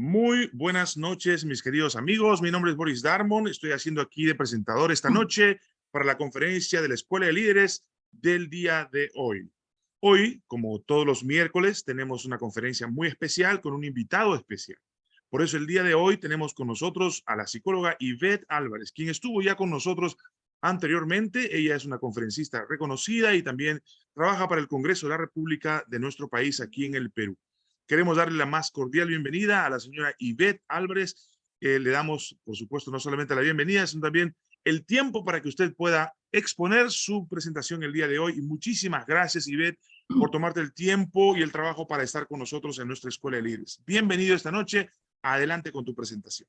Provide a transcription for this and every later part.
Muy buenas noches, mis queridos amigos. Mi nombre es Boris Darmon. Estoy haciendo aquí de presentador esta noche para la conferencia de la Escuela de Líderes del día de hoy. Hoy, como todos los miércoles, tenemos una conferencia muy especial con un invitado especial. Por eso el día de hoy tenemos con nosotros a la psicóloga Yvette Álvarez, quien estuvo ya con nosotros anteriormente. Ella es una conferencista reconocida y también trabaja para el Congreso de la República de nuestro país aquí en el Perú. Queremos darle la más cordial bienvenida a la señora Yvette Álvarez. le damos, por supuesto, no solamente la bienvenida, sino también el tiempo para que usted pueda exponer su presentación el día de hoy. Y muchísimas gracias, Yvette, por tomarte el tiempo y el trabajo para estar con nosotros en nuestra Escuela de Líderes. Bienvenido esta noche. Adelante con tu presentación.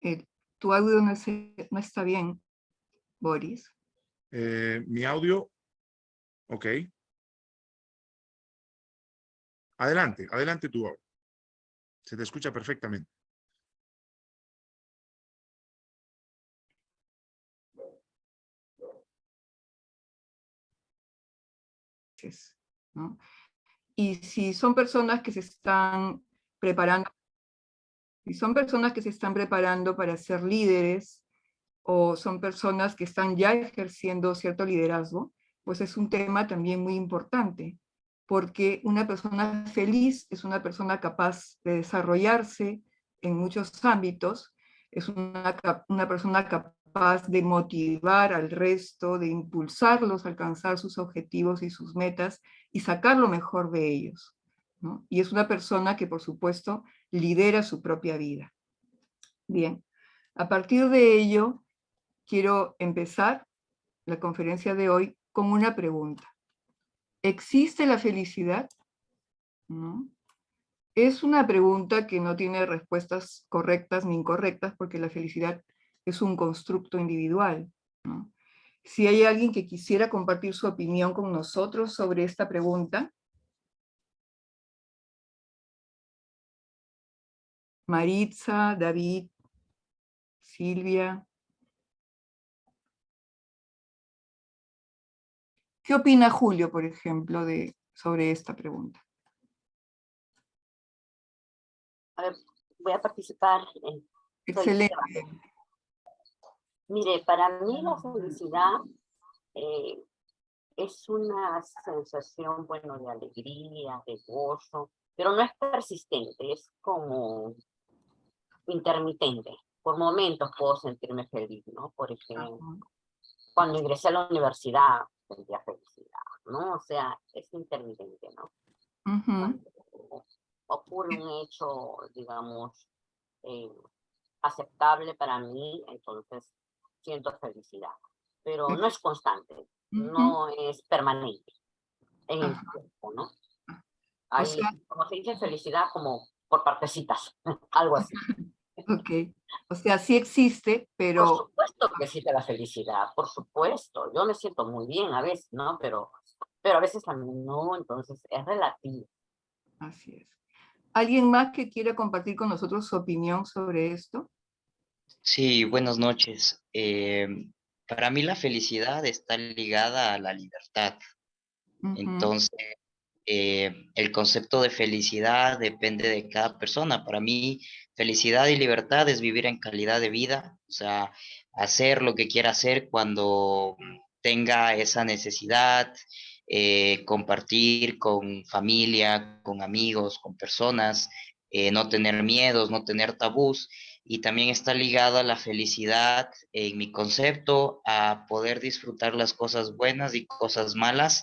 Eh, tu audio no, no, está bien, Boris. Eh, mi audio, ok. Adelante, adelante tu audio. Se te escucha perfectamente. ¿no? Y si son personas que se están preparando, si son personas que se están preparando para ser líderes, o son personas que están ya ejerciendo cierto liderazgo, pues es un tema también muy importante, porque una persona feliz es una persona capaz de desarrollarse en muchos ámbitos, es una, una persona capaz de motivar al resto, de impulsarlos a alcanzar sus objetivos y sus metas y sacar lo mejor de ellos. Y es una persona que, por supuesto, lidera su propia vida. Bien, a partir de ello, quiero empezar la conferencia de hoy con una pregunta. ¿Existe la felicidad? Es una pregunta que no tiene respuestas correctas ni incorrectas porque la felicidad es un constructo individual. Si hay alguien que quisiera compartir su opinión con nosotros sobre esta pregunta, Maritza, David, Silvia. ¿Qué opina Julio, por ejemplo, de, sobre esta pregunta? A ver, voy a participar. Excelente. Mire, para mí la felicidad eh, es una sensación, bueno, de alegría, de gozo, pero no es persistente, es como intermitente. Por momentos puedo sentirme feliz, ¿no? Por ejemplo, cuando ingresé a la universidad sentía felicidad, ¿no? O sea, es intermitente, ¿no? ocurre un hecho, digamos, eh, aceptable para mí, entonces siento felicidad, pero no es constante, no es permanente en el tiempo, ¿no? Hay, como se dice, felicidad como por partecitas, algo así. Ok, o sea, sí existe, pero... Por supuesto que existe la felicidad, por supuesto. Yo me siento muy bien a veces, ¿no? Pero, pero a veces también no, entonces es relativo. Así es. ¿Alguien más que quiera compartir con nosotros su opinión sobre esto? Sí, buenas noches. Em, para mí la felicidad está ligada a la libertad. Entonces, eh, el concepto de felicidad depende de cada persona. Para mí, felicidad y libertad es vivir en calidad de vida, o sea, hacer lo que quiera hacer cuando tenga esa necesidad, eh, compartir con familia, con amigos, con personas, eh, no tener miedos, no tener tabús y también está ligada la felicidad en mi concepto a poder disfrutar las cosas buenas y cosas malas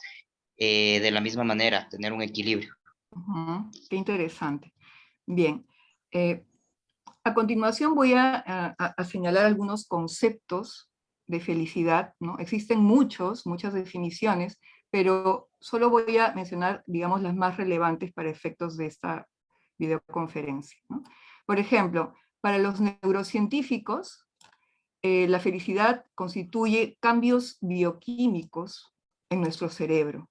eh, de la misma manera, tener un equilibrio. Qué interesante. Bien, eh, a continuación voy a, señalar algunos conceptos de felicidad, ¿no? Existen muchos, muchas definiciones, pero solo voy a mencionar, digamos, las más relevantes para efectos de esta videoconferencia. Por ejemplo, para los neurocientíficos, eh, la felicidad constituye cambios bioquímicos en nuestro cerebro.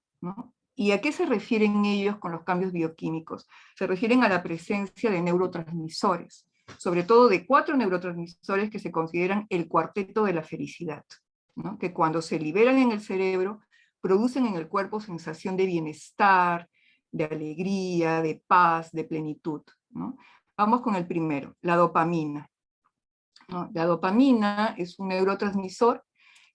¿Y a qué se refieren ellos con los cambios bioquímicos? Se refieren a la presencia de neurotransmisores, sobre todo de cuatro neurotransmisores que se consideran el cuarteto de la felicidad, que cuando se liberan en el cerebro producen en el cuerpo sensación de bienestar, de alegría, de paz, de plenitud. Vamos con el primero, la dopamina. La dopamina es un neurotransmisor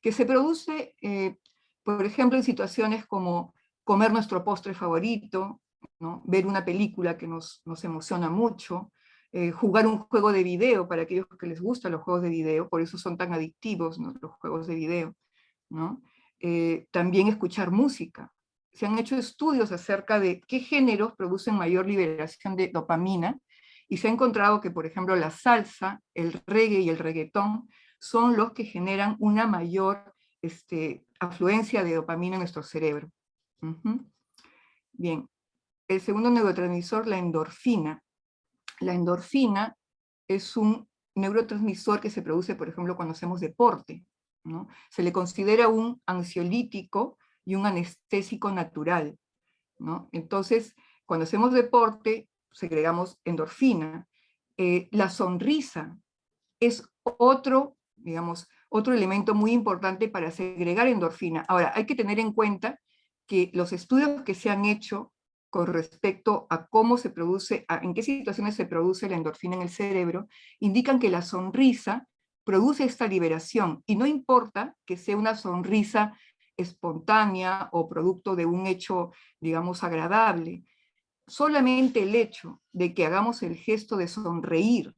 que se produce, eh, por ejemplo, en situaciones como comer nuestro postre favorito, ¿no? ver una película que nos, nos emociona mucho, eh, jugar un juego de video para aquellos que les gustan los juegos de video, por eso son tan adictivos los juegos de video. ¿no? Eh, también escuchar música. Se han hecho estudios acerca de qué géneros producen mayor liberación de dopamina, y se ha encontrado que, por ejemplo, la salsa, el reggae y el reggaetón son los que generan una mayor este, afluencia de dopamina en nuestro cerebro. Bien, el segundo neurotransmisor, la endorfina. La endorfina es un neurotransmisor que se produce, por ejemplo, cuando hacemos deporte. ¿no? Se le considera un ansiolítico y un anestésico natural. ¿no? Entonces, cuando hacemos deporte, segregamos endorfina. Eh, la sonrisa es otro, digamos, otro elemento muy importante para segregar endorfina. Ahora, hay que tener en cuenta que los estudios que se han hecho con respecto a cómo se produce, en qué situaciones se produce la endorfina en el cerebro, indican que la sonrisa produce esta liberación, y no importa que sea una sonrisa espontánea o producto de un hecho, digamos, agradable, solamente el hecho de que hagamos el gesto de sonreír,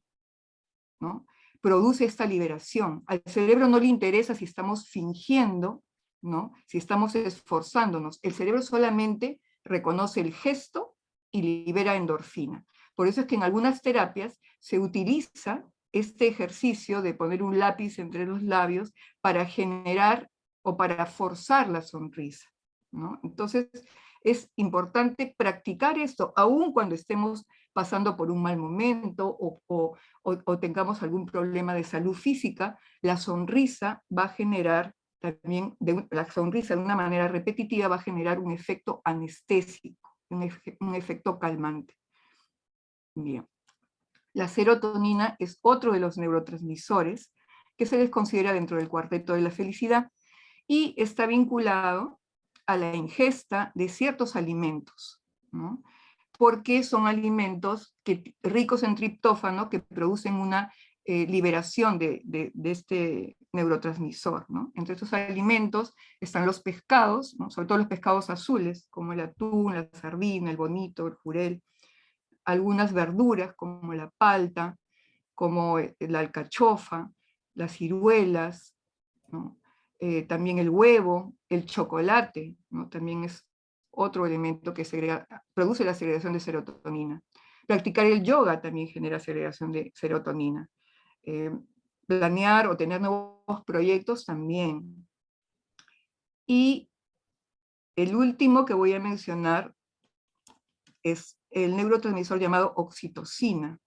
¿no? Produce esta liberación. Al cerebro no le interesa si estamos fingiendo, ¿no? si estamos esforzándonos. El cerebro solamente reconoce el gesto y libera endorfina. Por eso es que en algunas terapias se utiliza este ejercicio de poner un lápiz entre los labios para generar o para forzar la sonrisa. ¿no? Entonces, es importante practicar esto, aun cuando estemos pasando por un mal momento o, tengamos algún problema de salud física, la sonrisa va a generar también, la sonrisa de una manera repetitiva va a generar un efecto anestésico, un, un efecto calmante. Bien. La serotonina es otro de los neurotransmisores que se les considera dentro del cuarteto de la felicidad y está vinculado a la ingesta de ciertos alimentos, porque son alimentos que, ricos en triptófano que producen una eh, liberación de, este neurotransmisor. Entre estos alimentos están los pescados, sobre todo los pescados azules, como el atún, la sardina, el bonito, el jurel, algunas verduras como la palta, como eh, la alcachofa, las ciruelas, ¿no? Eh, también el huevo, el chocolate, también es otro elemento que produce la segregación de serotonina. Practicar el yoga también genera segregación de serotonina. Eh, planear o tener nuevos proyectos también. Y el último que voy a mencionar es el neurotransmisor llamado oxitocina.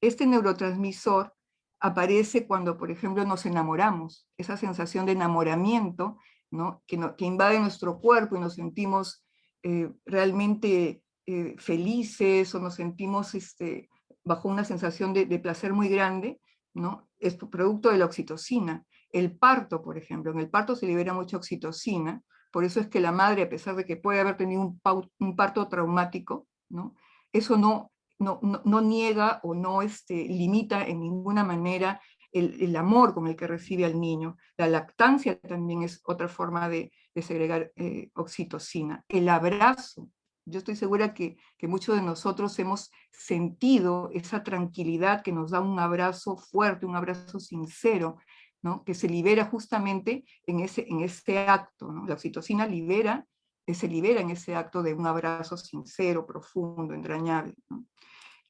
Este neurotransmisor aparece cuando, por ejemplo, nos enamoramos, esa sensación de enamoramiento ¿no? que, que invade nuestro cuerpo y nos sentimos eh, realmente eh, felices o nos sentimos este, bajo una sensación de, placer muy grande, ¿no? es producto de la oxitocina. El parto, por ejemplo, en el parto se libera mucha oxitocina, por eso es que la madre, a pesar de que puede haber tenido un, un parto traumático, ¿no? eso no, no, niega o no este, limita en ninguna manera el, amor con el que recibe al niño. La lactancia también es otra forma de, segregar eh, oxitocina. El abrazo. Yo estoy segura que, muchos de nosotros hemos sentido esa tranquilidad que nos da un abrazo fuerte, un abrazo sincero, ¿no? que se libera justamente en ese, en ese acto. La oxitocina libera, se libera en ese acto de un abrazo sincero, profundo, entrañable.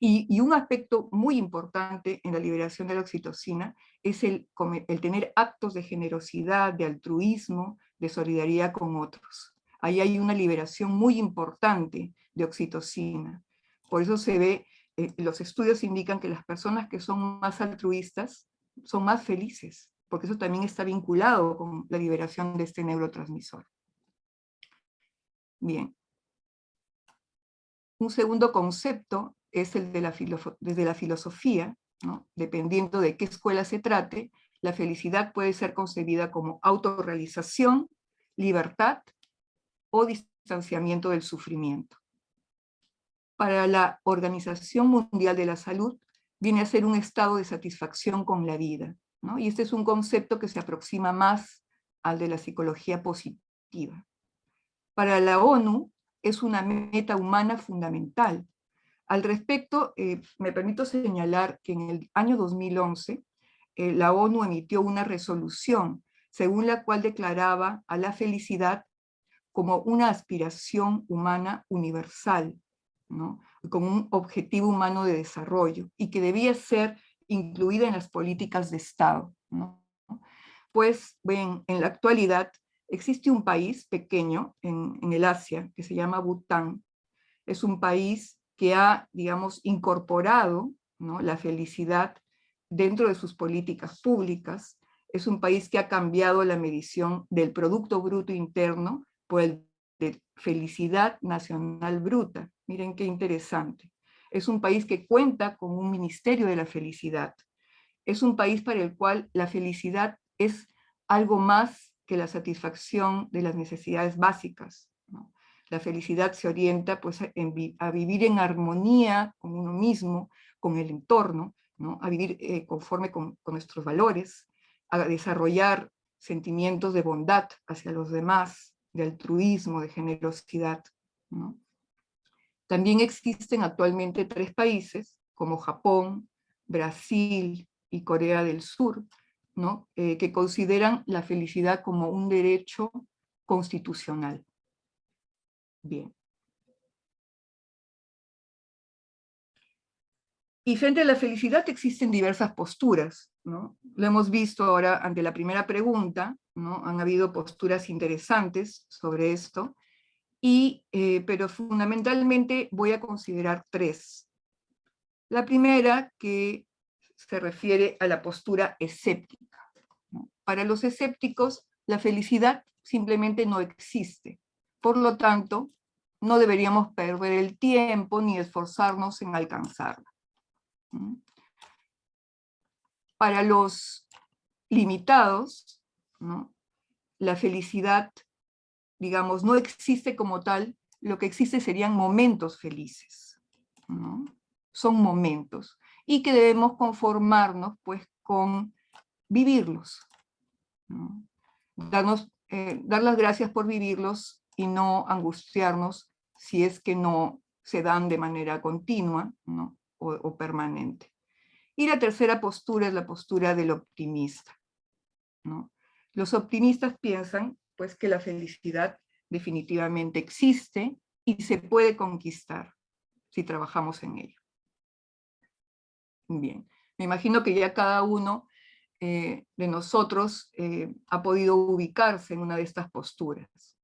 Y, un aspecto muy importante en la liberación de la oxitocina es el, el tener actos de generosidad, de altruismo, de solidaridad con otros. Ahí hay una liberación muy importante de oxitocina. Por eso se ve, eh, los estudios indican que las personas que son más altruistas son más felices, porque eso también está vinculado con la liberación de este neurotransmisor. Bien. Un segundo concepto es el de la, filosofía, dependiendo de qué escuela se trate, la felicidad puede ser concebida como autorrealización, libertad o distanciamiento del sufrimiento. Para la Organización Mundial de la Salud, viene a ser un estado de satisfacción con la vida. Y este es un concepto que se aproxima más al de la psicología positiva. Para la ONU, es una meta humana fundamental. Al respecto, eh, me permito señalar que en el año 2011, eh, la ONU emitió una resolución según la cual declaraba a la felicidad como una aspiración humana universal, ¿no? como un objetivo humano de desarrollo, y que debía ser incluida en las políticas de Estado. Pues, ven, en la actualidad existe un país pequeño en, el Asia que se llama Bután. Es un país que ha, digamos, incorporado la felicidad dentro de sus políticas públicas. Es un país que ha cambiado la medición del Producto Bruto Interno por el de felicidad nacional bruta. Miren qué interesante. Es un país que cuenta con un Ministerio de la Felicidad. Es un país para el cual la felicidad es algo más que la satisfacción de las necesidades básicas. La felicidad se orienta pues, a vivir en armonía con uno mismo, con el entorno, ¿no? a vivir eh, conforme con, nuestros valores, a desarrollar sentimientos de bondad hacia los demás, de altruismo, de generosidad. También existen actualmente tres países, como Japón, Brasil y Corea del Sur, ¿no? Eh, que consideran la felicidad como un derecho constitucional. Bien. Y frente a la felicidad existen diversas posturas, ¿no? Lo hemos visto ahora ante la primera pregunta, ¿no? Han habido posturas interesantes sobre esto, y, eh, pero fundamentalmente voy a considerar tres. La primera, que se refiere a la postura escéptica. Para los escépticos, la felicidad simplemente no existe. Por lo tanto, no deberíamos perder el tiempo ni esforzarnos en alcanzarla. Para los limitados, la felicidad, digamos, no existe como tal, lo que existe serían momentos felices. Son momentos y que debemos conformarnos pues con vivirlos. Darnos, eh, dar las gracias por vivirlos y no angustiarnos si es que no se dan de manera continua o, permanente. Y la tercera postura es la postura del optimista. Los optimistas piensan pues, que la felicidad definitivamente existe y se puede conquistar si trabajamos en ello. Bien, me imagino que ya cada uno eh, de nosotros eh, ha podido ubicarse en una de estas posturas.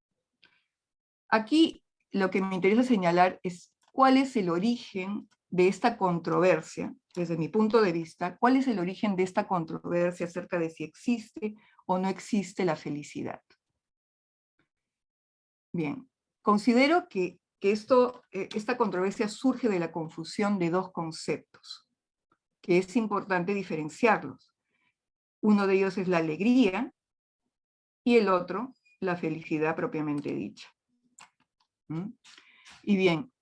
Aquí lo que me interesa señalar es cuál es el origen de esta controversia, desde mi punto de vista, cuál es el origen de esta controversia acerca de si existe o no existe la felicidad. Bien, considero que, esto, eh, esta controversia surge de la confusión de dos conceptos es importante diferenciarlos. Uno de ellos es la alegría y el otro la felicidad propiamente dicha. ¿Mm? Y bien,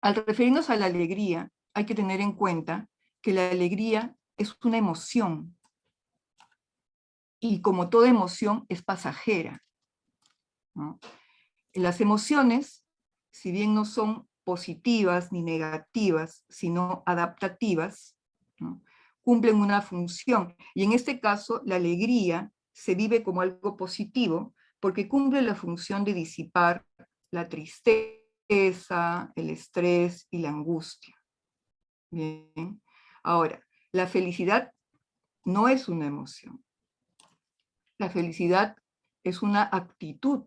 al referirnos a la alegría, hay que tener en cuenta que la alegría es una emoción y como toda emoción es pasajera. Las emociones, si bien no son positivas ni negativas, sino adaptativas, cumplen una función. Y en este caso, la alegría se vive como algo positivo porque cumple la función de disipar la tristeza, el estrés y la angustia. Bien. Ahora, la felicidad no es una emoción. La felicidad es una actitud,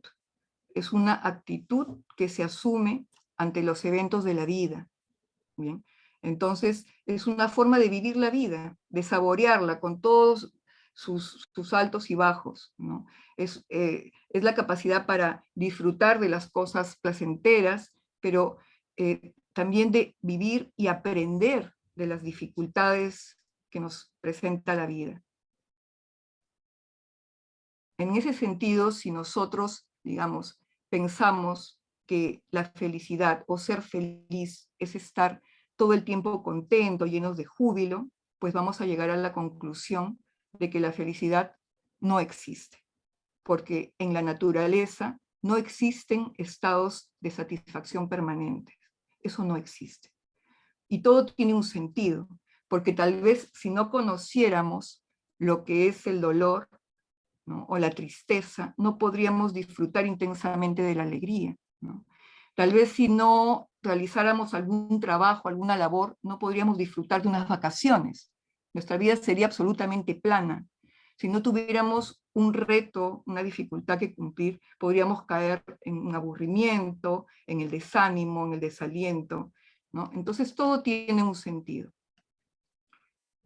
es una actitud que se asume ante los eventos de la vida. ¿bien? Entonces, es una forma de vivir la vida, de saborearla con todos sus, altos y bajos. ¿no? Es, eh, es, la capacidad para disfrutar de las cosas placenteras, pero eh, también de vivir y aprender de las dificultades que nos presenta la vida. En ese sentido, si nosotros, digamos, pensamos que la felicidad o ser feliz es estar todo el tiempo contento, llenos de júbilo, pues vamos a llegar a la conclusión de que la felicidad no existe, porque en la naturaleza no existen estados de satisfacción permanentes, eso no existe. Y todo tiene un sentido, porque tal vez si no conociéramos lo que es el dolor o la tristeza, no podríamos disfrutar intensamente de la alegría. Tal vez si no realizáramos algún trabajo, alguna labor, no podríamos disfrutar de unas vacaciones. Nuestra vida sería absolutamente plana. Si no tuviéramos un reto, una dificultad que cumplir, podríamos caer en un aburrimiento, en el desánimo, en el desaliento. ¿no? Entonces todo tiene un sentido.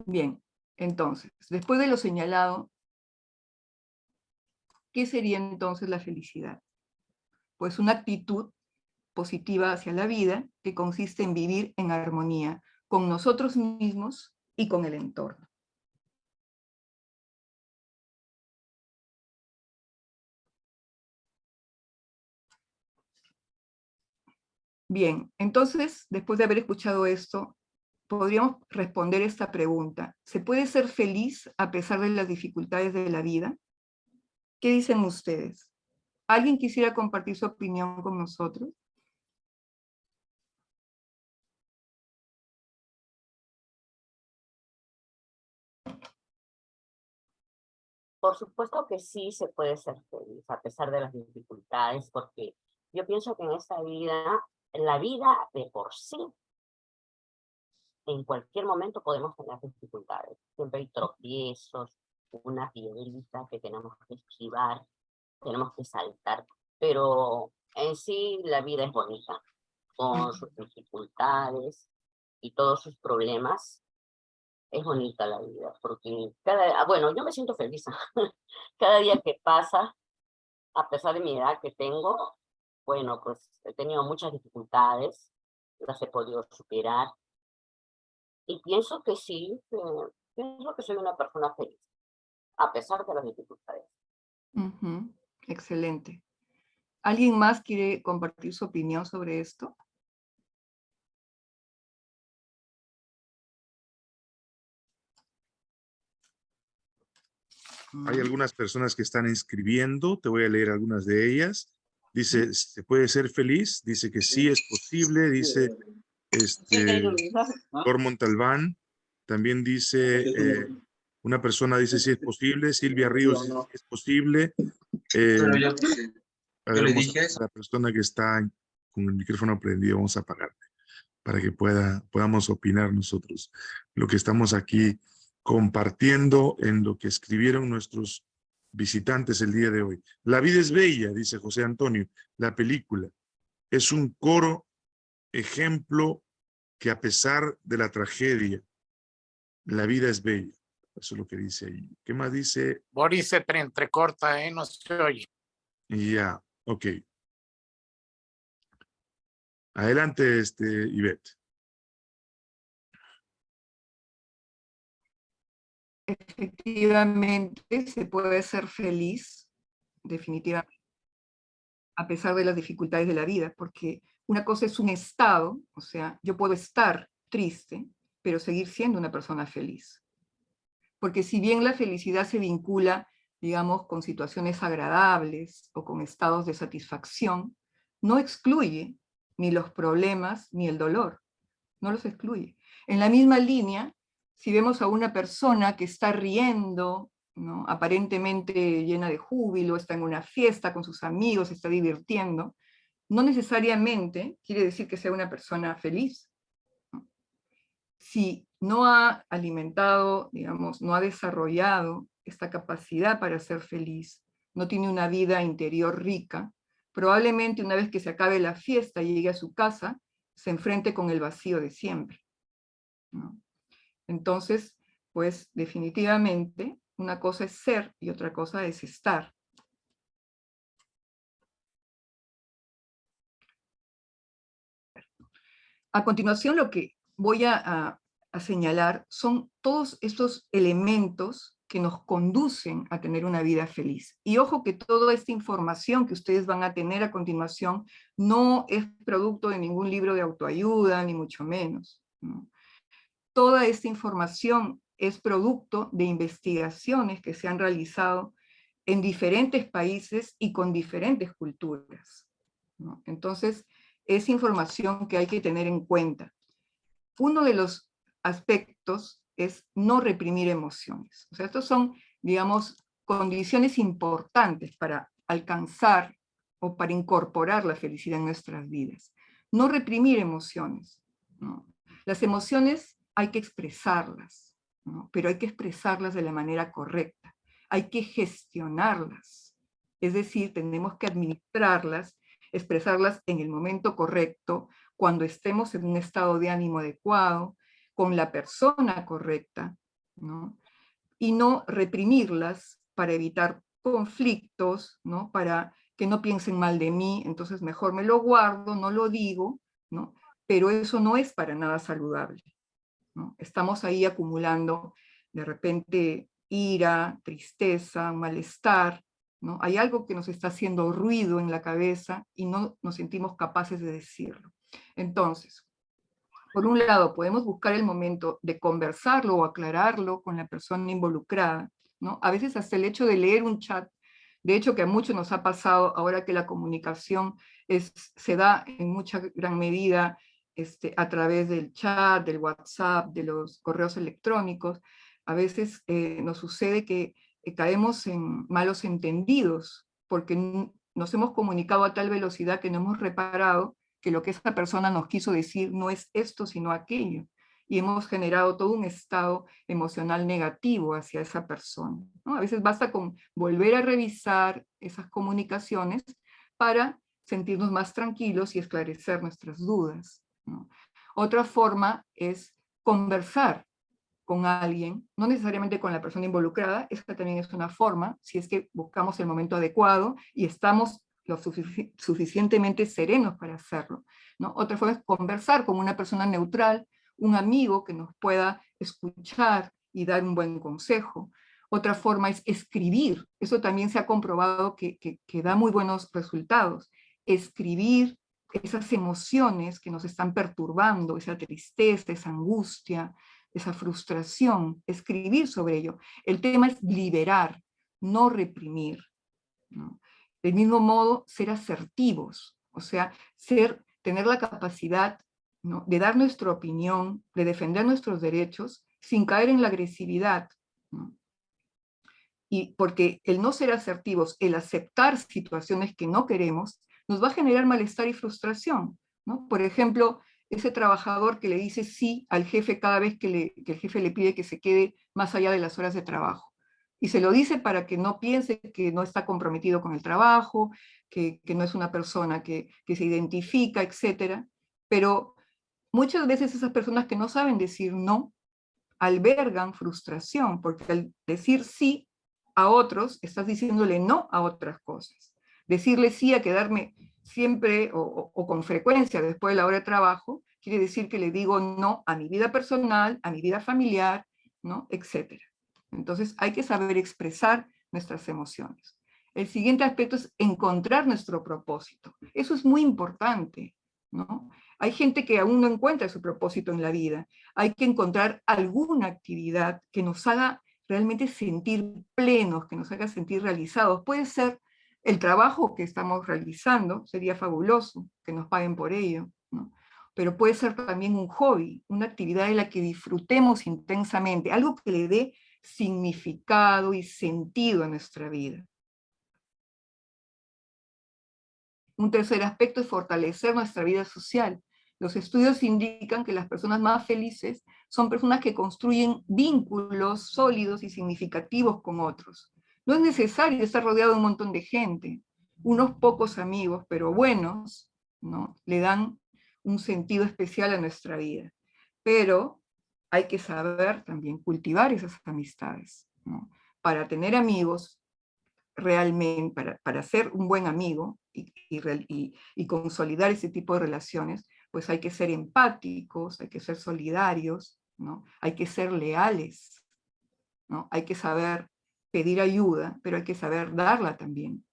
Bien, entonces, después de lo señalado, ¿qué sería entonces la felicidad? Pues una actitud positiva hacia la vida que consiste en vivir en armonía con nosotros mismos y con el entorno. Bien, entonces, después de haber escuchado esto, podríamos responder esta pregunta. ¿Se puede ser feliz a pesar de las dificultades de la vida? ¿Qué dicen ustedes? ¿Alguien quisiera compartir su opinión con nosotros? Por supuesto que sí se puede ser feliz a pesar de las dificultades, porque yo pienso que en esta vida, la vida de por sí en cualquier momento podemos tener dificultades. Siempre hay tropiezos, una piedrita que tenemos que esquivar, tenemos que saltar, pero en sí la vida es bonita, con sus dificultades y todos sus problemas. Es bonita la vida, porque cada, ah, bueno, yo me siento feliz. cada día que pasa, a pesar de mi edad que tengo, bueno, pues he tenido muchas dificultades, las he podido superar, y pienso que sí, pienso que soy una persona feliz, a pesar de las dificultades. Excelente. ¿Alguien más quiere compartir su opinión sobre esto? Hay algunas personas que están escribiendo, te voy a leer algunas de ellas. Dice, ¿se puede ser feliz? Dice que sí es posible, dice, este, Cor Montalbán también dice, eh, una persona dice si es posible, Silvia Ríos dice si es posible. Eh, la persona que está con el micrófono prendido, vamos a apagarte para que pueda, podamos opinar nosotros lo que estamos aquí compartiendo en lo que escribieron nuestros visitantes el día de hoy. La vida es bella, dice José Antonio, la película. Es un coro ejemplo que a pesar de la tragedia, la vida es bella. Eso es lo que dice ahí. ¿Qué más dice? Boris se entrecorta, ¿eh? No se oye. Ya, ok. Adelante, este, Ivette. Efectivamente, se puede ser feliz, definitivamente, a pesar de las dificultades de la vida, porque una cosa es un estado, o sea, yo puedo estar triste, pero seguir siendo una persona feliz. Porque si bien la felicidad se vincula, digamos, con situaciones agradables o con estados de satisfacción, no excluye ni los problemas ni el dolor, no los excluye. En la misma línea, si vemos a una persona que está riendo, ¿no? aparentemente llena de júbilo, está en una fiesta con sus amigos, está divirtiendo, no necesariamente quiere decir que sea una persona feliz. Si no ha alimentado, digamos, no ha desarrollado esta capacidad para ser feliz, no tiene una vida interior rica, probablemente una vez que se acabe la fiesta y llegue a su casa, se enfrente con el vacío de siempre. Entonces, pues definitivamente, una cosa es ser y otra cosa es estar. A continuación, lo que voy a, señalar son todos estos elementos que nos conducen a tener una vida feliz. Y ojo que toda esta información que ustedes van a tener a continuación no es producto de ningún libro de autoayuda, ni mucho menos. Toda esta información es producto de investigaciones que se han realizado en diferentes países y con diferentes culturas. Entonces, es información que hay que tener en cuenta. Uno de los aspectos es no reprimir emociones. O sea, estos son, digamos, condiciones importantes para alcanzar o para incorporar la felicidad en nuestras vidas. No reprimir emociones. Las emociones hay que expresarlas, pero hay que expresarlas de la manera correcta. Hay que gestionarlas. Es decir, tenemos que administrarlas, expresarlas en el momento correcto, cuando estemos en un estado de ánimo adecuado, con la persona correcta, ¿no? y no reprimirlas para evitar conflictos, ¿no? para que no piensen mal de mí, entonces mejor me lo guardo, no lo digo, ¿no? pero eso no es para nada saludable. Estamos ahí acumulando de repente ira, tristeza, malestar, ¿no? Hay algo que nos está haciendo ruido en la cabeza y no nos sentimos capaces de decirlo. Entonces, por un lado, podemos buscar el momento de conversarlo o aclararlo con la persona involucrada, ¿no? A veces hasta el hecho de leer un chat, de hecho que a muchos nos ha pasado ahora que la comunicación es, se da en mucha gran medida este, a través del chat, del WhatsApp, de los correos electrónicos, a veces eh, nos sucede que eh, caemos en malos entendidos, porque nos hemos comunicado a tal velocidad que no hemos reparado que lo que esa persona nos quiso decir no es esto, sino aquello. Y hemos generado todo un estado emocional negativo hacia esa persona. A veces basta con volver a revisar esas comunicaciones para sentirnos más tranquilos y esclarecer nuestras dudas. Otra forma es conversar con alguien, no necesariamente con la persona involucrada, esta también es una forma, si es que buscamos el momento adecuado y estamos lo suficientemente serenos para hacerlo. Otra forma es conversar con una persona neutral, un amigo que nos pueda escuchar y dar un buen consejo. Otra forma es escribir, eso también se ha comprobado que da muy buenos resultados. Escribir esas emociones que nos están perturbando, esa tristeza, esa angustia, esa frustración, escribir sobre ello. El tema es liberar, no reprimir. ¿no? Del mismo modo, ser asertivos, o sea, ser, tener la capacidad de dar nuestra opinión, de defender nuestros derechos, sin caer en la agresividad. Y porque el no ser asertivos, el aceptar situaciones que no queremos, nos va a generar malestar y frustración. ¿no? Por ejemplo, ese trabajador que le dice sí al jefe cada vez que, que el jefe le pide que se quede más allá de las horas de trabajo y se lo dice para que no piense que no está comprometido con el trabajo, que, no es una persona que, se identifica, etc. Pero muchas veces esas personas que no saben decir no, albergan frustración, porque al decir sí a otros, estás diciéndole no a otras cosas. Decirle sí a quedarme siempre o, con frecuencia después de la hora de trabajo, quiere decir que le digo no a mi vida personal, a mi vida familiar, ¿no? etcétera. Entonces hay que saber expresar nuestras emociones. El siguiente aspecto es encontrar nuestro propósito. Eso es muy importante, ¿no? Hay gente que aún no encuentra su propósito en la vida. Hay que encontrar alguna actividad que nos haga realmente sentir plenos, que nos haga sentir realizados. Puede ser el trabajo que estamos realizando, sería fabuloso que nos paguen por ello, pero puede ser también un hobby, una actividad en la que disfrutemos intensamente, algo que le dé significado y sentido a nuestra vida. Un tercer aspecto es fortalecer nuestra vida social. Los estudios indican que las personas más felices son personas que construyen vínculos sólidos y significativos con otros. No es necesario estar rodeado de un montón de gente. Unos pocos amigos, pero buenos, ¿no? le dan un sentido especial a nuestra vida. Pero hay que saber también cultivar esas amistades. Para tener amigos, realmente, para, para ser un buen amigo y, y, y, consolidar ese tipo de relaciones, pues hay que ser empáticos, hay que ser solidarios, ¿no? hay que ser leales. ¿no? Hay que saber pedir ayuda, pero hay que saber darla también.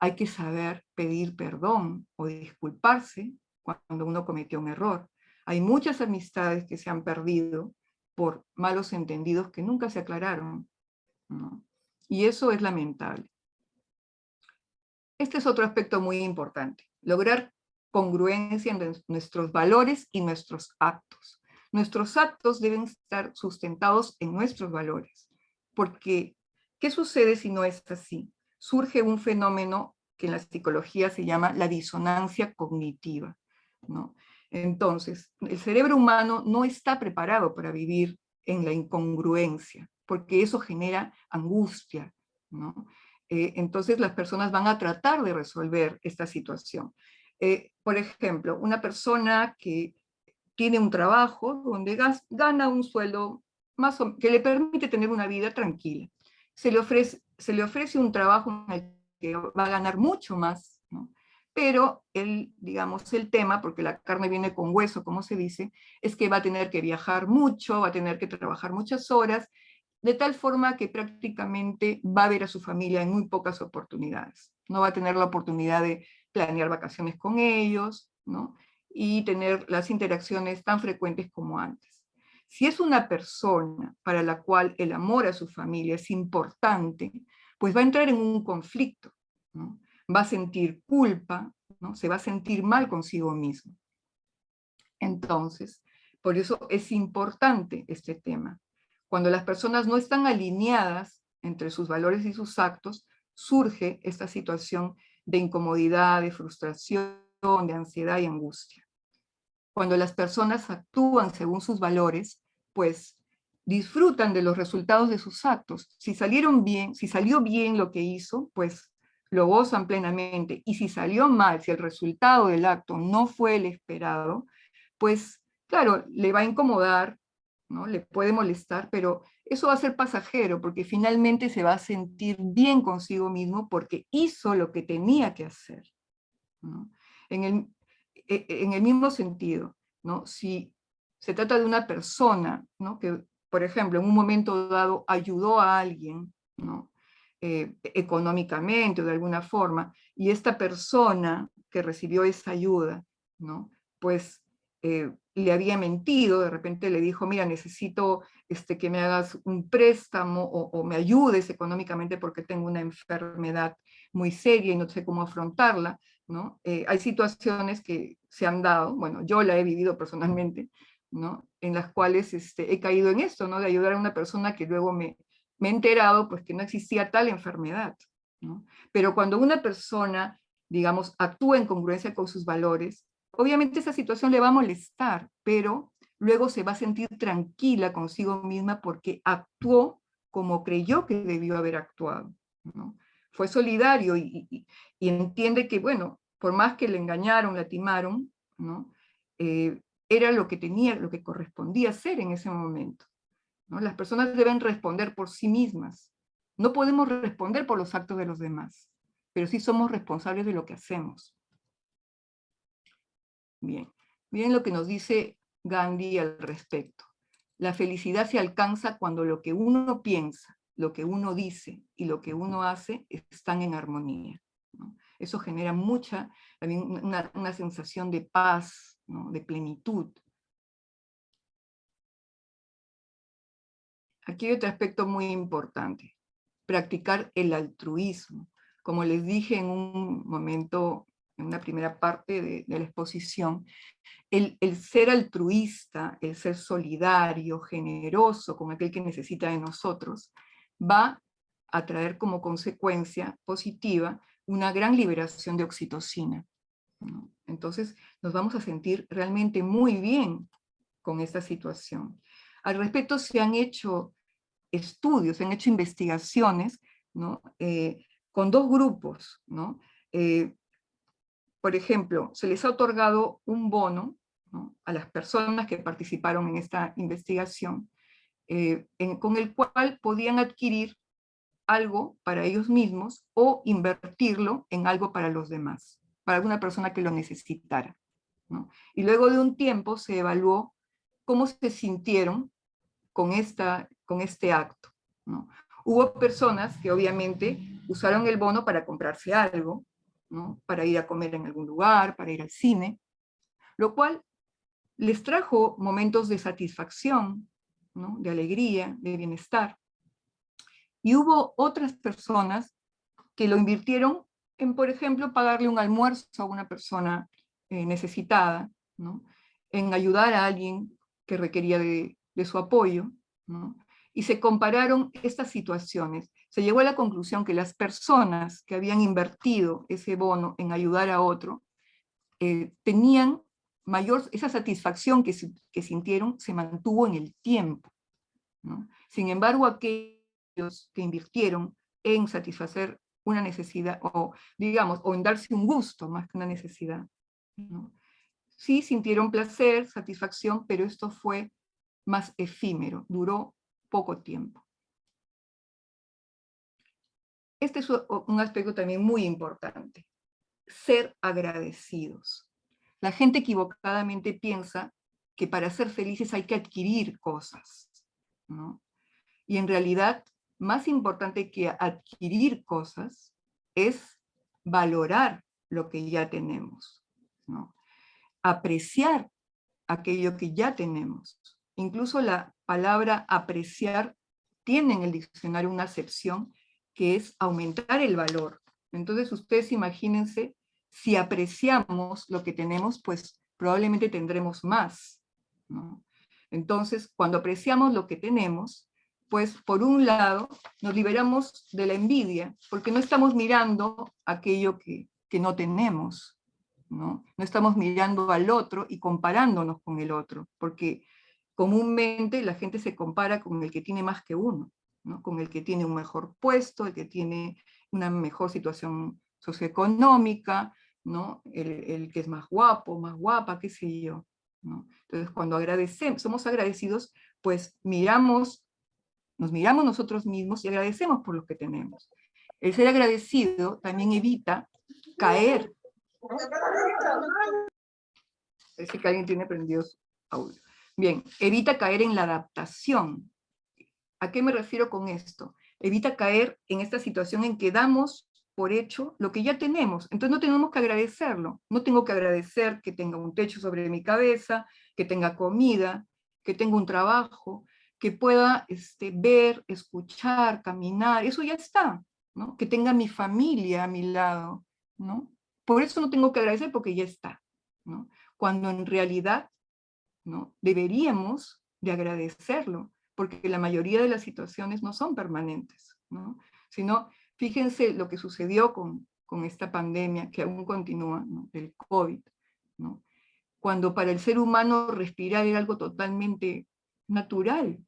Hay que saber pedir perdón o disculparse cuando uno cometió un error. Hay muchas amistades que se han perdido por malos entendidos que nunca se aclararon. Y eso es lamentable. Este es otro aspecto muy importante, lograr congruencia en nuestros valores y nuestros actos. Nuestros actos deben estar sustentados en nuestros valores, porque ¿qué sucede si no es así? Surge un fenómeno que en la psicología se llama la disonancia cognitiva. Entonces, el cerebro humano no está preparado para vivir en la incongruencia, porque eso genera angustia. Eh, entonces las personas van a tratar de resolver esta situación. Eh, por ejemplo, una persona que tiene un trabajo donde gana un sueldo más que le permite tener una vida tranquila. Se le, ofrece, se le ofrece un trabajo en el que va a ganar mucho más, pero el, digamos, el tema, porque la carne viene con hueso, como se dice, es que va a tener que viajar mucho, va a tener que trabajar muchas horas, de tal forma que prácticamente va a ver a su familia en muy pocas oportunidades. No va a tener la oportunidad de planear vacaciones con ellos, ¿no? y tener las interacciones tan frecuentes como antes. Si es una persona para la cual el amor a su familia es importante, pues va a entrar en un conflicto, va a sentir culpa, ¿no? se va a sentir mal consigo mismo. Entonces, por eso es importante este tema. Cuando las personas no están alineadas entre sus valores y sus actos, surge esta situación de incomodidad, de frustración, de ansiedad y angustia. Cuando las personas actúan según sus valores, pues disfrutan de los resultados de sus actos. Si salieron bien, si salió bien lo que hizo, pues lo gozan plenamente. Y si salió mal, si el resultado del acto no fue el esperado, pues claro, le va a incomodar, ¿no? le puede molestar, pero eso va a ser pasajero, porque finalmente se va a sentir bien consigo mismo porque hizo lo que tenía que hacer. En, el, en el mismo sentido, ¿no? si se trata de una persona ¿no? que, por ejemplo, en un momento dado ayudó a alguien, ¿no? Eh, económicamente o de alguna forma, y esta persona que recibió esa ayuda, ¿no? pues eh, le había mentido, de repente le dijo, mira, necesito este, que me hagas un préstamo o, me ayudes económicamente porque tengo una enfermedad muy seria y no sé cómo afrontarla, ¿no? Eh, hay situaciones que se han dado, bueno, yo la he vivido personalmente, ¿no? En las cuales este, he caído en esto, ¿no? De ayudar a una persona que luego me, me he enterado pues que no existía tal enfermedad. Pero cuando una persona, digamos, actúa en congruencia con sus valores, obviamente esa situación le va a molestar, pero luego se va a sentir tranquila consigo misma porque actuó como creyó que debió haber actuado. Fue solidario y, entiende que, bueno, por más que le engañaron, le timaron, ¿no? Eh, era lo que tenía, lo que correspondía hacer en ese momento. Las personas deben responder por sí mismas. No podemos responder por los actos de los demás, pero sí somos responsables de lo que hacemos. Bien, miren lo que nos dice Gandhi al respecto. La felicidad se alcanza cuando lo que uno piensa, lo que uno dice y lo que uno hace están en armonía. Eso genera mucha, una, una sensación de paz, de plenitud, Aquí hay otro aspecto muy importante, practicar el altruismo. Como les dije en un momento, en una primera parte de, la exposición, el, ser altruista, el ser solidario, generoso con aquel que necesita de nosotros, va a traer como consecuencia positiva una gran liberación de oxitocina. Entonces nos vamos a sentir realmente muy bien con esta situación. Al respecto se han hecho estudios, se han hecho investigaciones ¿no? Eh, con dos grupos. ¿no? Eh, por ejemplo, se les ha otorgado un bono a las personas que participaron en esta investigación, eh, con el cual podían adquirir algo para ellos mismos o invertirlo en algo para los demás, para alguna persona que lo necesitara. Y luego de un tiempo se evaluó cómo se sintieron con, esta, con este acto. Hubo personas que obviamente usaron el bono para comprarse algo, para ir a comer en algún lugar, para ir al cine, lo cual les trajo momentos de satisfacción, de alegría, de bienestar. Y hubo otras personas que lo invirtieron en, por ejemplo, pagarle un almuerzo a una persona eh, necesitada, en ayudar a alguien que requería de, su apoyo, y se compararon estas situaciones. Se llegó a la conclusión que las personas que habían invertido ese bono en ayudar a otro, eh, tenían mayor, esa satisfacción que, sintieron se mantuvo en el tiempo. Sin embargo, aquellos que invirtieron en satisfacer una necesidad, o digamos, o en darse un gusto más que una necesidad, sí sintieron placer, satisfacción, pero esto fue más efímero, duró poco tiempo. Este es un aspecto también muy importante, ser agradecidos. La gente equivocadamente piensa que para ser felices hay que adquirir cosas. Y en realidad, más importante que adquirir cosas es valorar lo que ya tenemos. Apreciar aquello que ya tenemos. Incluso la palabra apreciar tiene en el diccionario una acepción que es aumentar el valor. Entonces ustedes imagínense, si apreciamos lo que tenemos, pues probablemente tendremos más. Entonces, cuando apreciamos lo que tenemos, pues por un lado nos liberamos de la envidia, porque no estamos mirando aquello que, que no tenemos, ¿no? no estamos mirando al otro y comparándonos con el otro, porque comúnmente la gente se compara con el que tiene más que uno, ¿no? con el que tiene un mejor puesto, el que tiene una mejor situación socioeconómica, ¿no? el, que es más guapo, más guapa, qué sé yo. Entonces cuando agradecemos, somos agradecidos, pues miramos, nos miramos nosotros mismos y agradecemos por lo que tenemos. El ser agradecido también evita caer. Parece que alguien tiene prendido su audio. Bien, evita caer en la adaptación. ¿A qué me refiero con esto? Evita caer en esta situación en que damos por hecho lo que ya tenemos. Entonces no tenemos que agradecerlo. No tengo que agradecer que tenga un techo sobre mi cabeza, que tenga comida, que tenga un trabajo, que pueda este, ver, escuchar, caminar. Eso ya está. ¿no? Que tenga mi familia a mi lado. ¿no? Por eso no tengo que agradecer porque ya está. ¿no? Cuando en realidad ¿no? Deberíamos de agradecerlo, porque la mayoría de las situaciones no son permanentes, ¿no? Sino, fíjense lo que sucedió con, con esta pandemia que aún continúa, del COVID, ¿no? Cuando para el ser humano respirar era algo totalmente natural,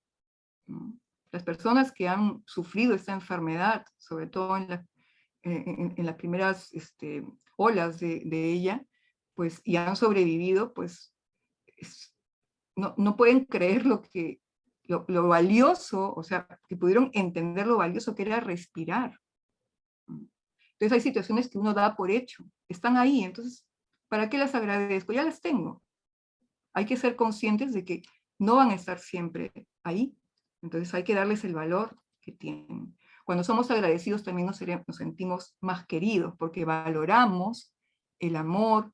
Las personas que han sufrido esta enfermedad, sobre todo en, en, las primeras este, olas de, ella, pues, y han sobrevivido, pues no, pueden creer lo, que, lo, valioso, o sea, que pudieron entender lo valioso que era respirar. Entonces hay situaciones que uno da por hecho, están ahí, entonces, ¿para qué las agradezco? Ya las tengo. Hay que ser conscientes de que no van a estar siempre ahí, entonces hay que darles el valor que tienen. Cuando somos agradecidos también nos, sentimos más queridos, porque valoramos el amor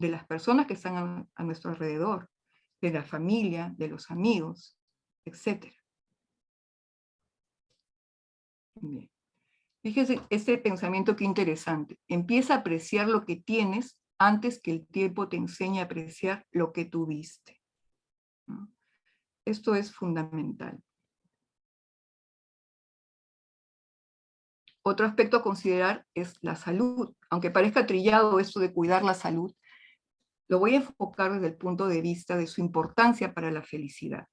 de las personas que están a nuestro alrededor de la familia, de los amigos, etc. Bien. Fíjese este pensamiento que interesante. Empieza a apreciar lo que tienes antes que el tiempo te enseñe a apreciar lo que tuviste. Esto es fundamental. Otro aspecto a considerar es la salud. Aunque parezca trillado esto de cuidar la salud, lo voy a enfocar desde el punto de vista de su importancia para la felicidad.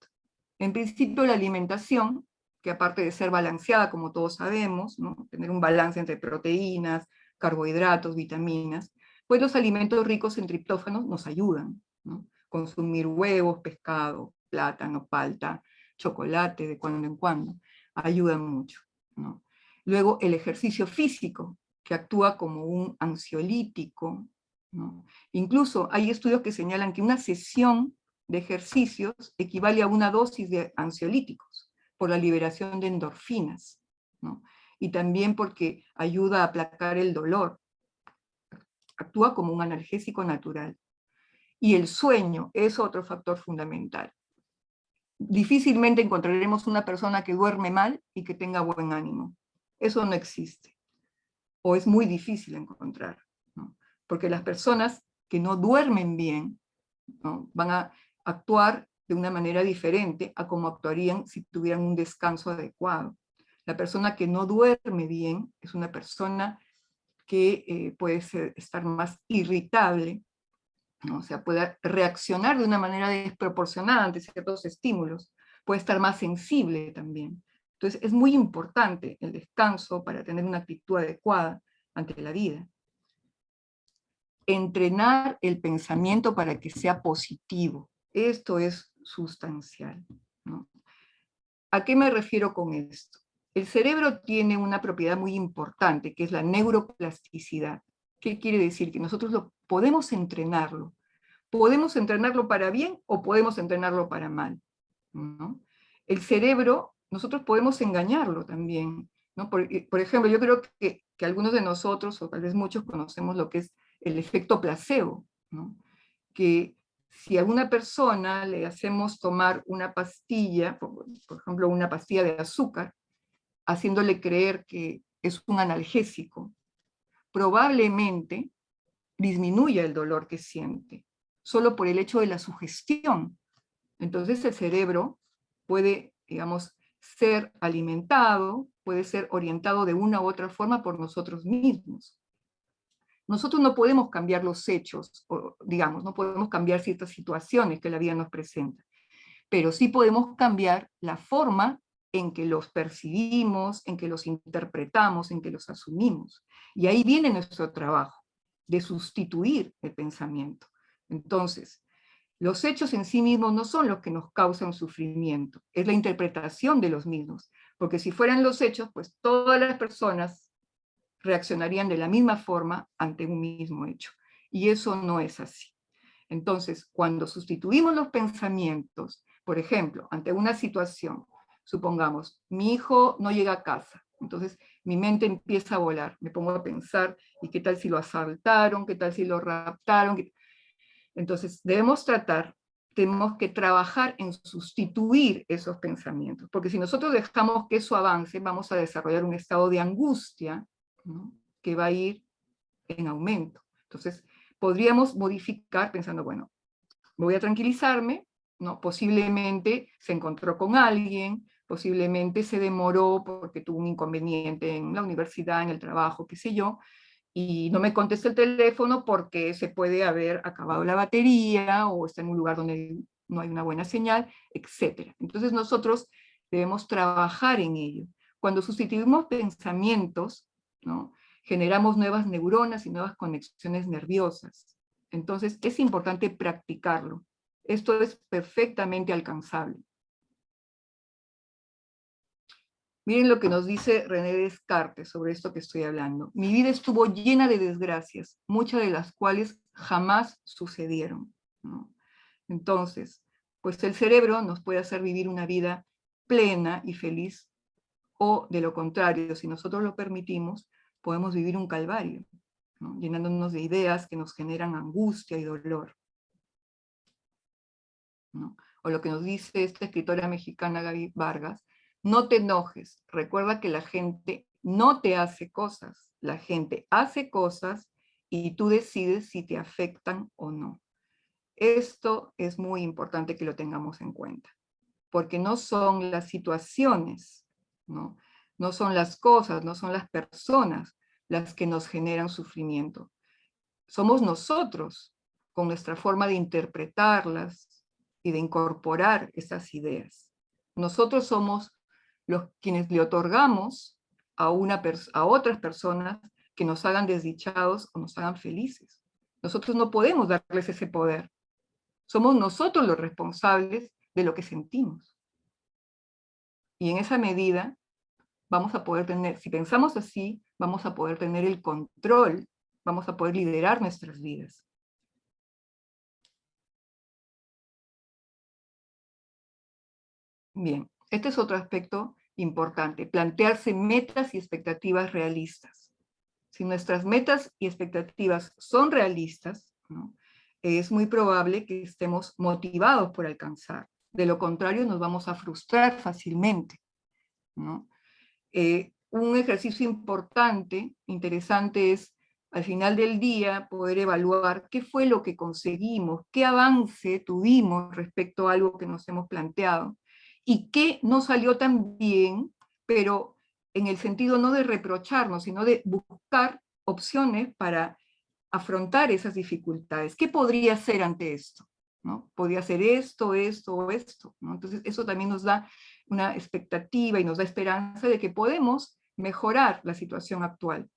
En principio la alimentación, que aparte de ser balanceada, como todos sabemos, tener un balance entre proteínas, carbohidratos, vitaminas, pues los alimentos ricos en triptófanos nos ayudan. Consumir huevos, pescado, plátano, palta, chocolate de cuando en cuando, ayudan mucho. Luego el ejercicio físico, que actúa como un ansiolítico, Incluso hay estudios que señalan que una sesión de ejercicios equivale a una dosis de ansiolíticos, por la liberación de endorfinas, y también porque ayuda a aplacar el dolor. Actúa como un analgésico natural. Y el sueño es otro factor fundamental. Difícilmente encontraremos una persona que duerme mal y que tenga buen ánimo. Eso no existe. O es muy difícil encontrar. Porque las personas que no duermen bien van a actuar de una manera diferente a como actuarían si tuvieran un descanso adecuado. La persona que no duerme bien es una persona que eh, puede estar más irritable, o sea, puede reaccionar de una manera desproporcionada ante ciertos estímulos, puede estar más sensible también. Entonces es muy importante el descanso para tener una actitud adecuada ante la vida. Entrenar el pensamiento para que sea positivo. Esto es sustancial. ¿A qué me refiero con esto? El cerebro tiene una propiedad muy importante, que es la neuroplasticidad. ¿Qué quiere decir? Que nosotros lo, podemos entrenarlo. Podemos entrenarlo para bien o podemos entrenarlo para mal. El cerebro, nosotros podemos engañarlo también. ¿no? Por, ejemplo, yo creo que, algunos de nosotros, o tal vez muchos, conocemos lo que es el efecto placebo. Que si a una persona le hacemos tomar una pastilla, por ejemplo una pastilla de azúcar, haciéndole creer que es un analgésico, probablemente disminuya el dolor que siente, solo por el hecho de la sugestión. Entonces el cerebro puede, digamos, ser alimentado, puede ser orientado de una u otra forma por nosotros mismos. Nosotros no podemos cambiar los hechos, digamos, no podemos cambiar ciertas situaciones que la vida nos presenta, pero sí podemos cambiar la forma en que los percibimos, en que los interpretamos, en que los asumimos. Y ahí viene nuestro trabajo, de sustituir el pensamiento. Entonces, los hechos en sí mismos no son los que nos causan sufrimiento, es la interpretación de los mismos. Porque si fueran los hechos, pues todas las personas reaccionarían de la misma forma ante un mismo hecho. Y eso no es así. Entonces, cuando sustituimos los pensamientos, por ejemplo, ante una situación Supongamos, mi hijo no llega a casa, entonces mi mente empieza a volar, me pongo a pensar, ¿y qué tal si lo asaltaron? ¿Qué tal si lo raptaron? Entonces debemos tratar, tenemos que trabajar en sustituir esos pensamientos, porque si nosotros dejamos que eso avance, vamos a desarrollar un estado de angustia que va a ir en aumento. Entonces podríamos modificar pensando, bueno, voy a tranquilizarme, ¿no? posiblemente se encontró con alguien, posiblemente se demoró porque tuvo un inconveniente en la universidad, en el trabajo, qué sé yo, y no me contesta el teléfono porque se puede haber acabado la batería o está en un lugar donde no hay una buena señal, etc. Entonces nosotros debemos trabajar en ello. Cuando sustituimos pensamientos, generamos nuevas neuronas y nuevas conexiones nerviosas. Entonces es importante practicarlo. Esto es perfectamente alcanzable. Miren lo que nos dice René Descartes sobre esto que estoy hablando. Mi vida estuvo llena de desgracias, muchas de las cuales jamás sucedieron. Entonces, pues el cerebro nos puede hacer vivir una vida plena y feliz, o de lo contrario, si nosotros lo permitimos, podemos vivir un calvario, llenándonos de ideas que nos generan angustia y dolor. O lo que nos dice esta escritora mexicana Gaby Vargas, no te enojes, recuerda que la gente no te hace cosas, la gente hace cosas y tú decides si te afectan o no. Esto es muy importante que lo tengamos en cuenta, porque no son las situaciones, ¿no? no son las cosas, no son las personas las que nos generan sufrimiento. Somos nosotros, con nuestra forma de interpretarlas y de incorporar esas ideas. Nosotros somos los quienes le otorgamos a, una a otras personas que nos hagan desdichados o nos hagan felices. Nosotros no podemos darles ese poder. Somos nosotros los responsables de lo que sentimos. Y en esa medida vamos a poder tener, si pensamos así, vamos a poder tener el control, vamos a poder liderar nuestras vidas. Bien, Este es otro aspecto importante, plantearse metas y expectativas realistas. Si nuestras metas y expectativas son realistas, es muy probable que estemos motivados por alcanzar. De lo contrario, nos vamos a frustrar fácilmente. Eh, un ejercicio importante, interesante, es al final del día poder evaluar qué fue lo que conseguimos, qué avance tuvimos respecto a algo que nos hemos planteado, y qué no salió tan bien, pero en el sentido no de reprocharnos, sino de buscar opciones para afrontar esas dificultades. ¿Qué podría hacer ante esto? ¿No? Podría ser esto, esto o esto. Entonces eso también nos da una expectativa y nos da esperanza de que podemos mejorar la situación actual.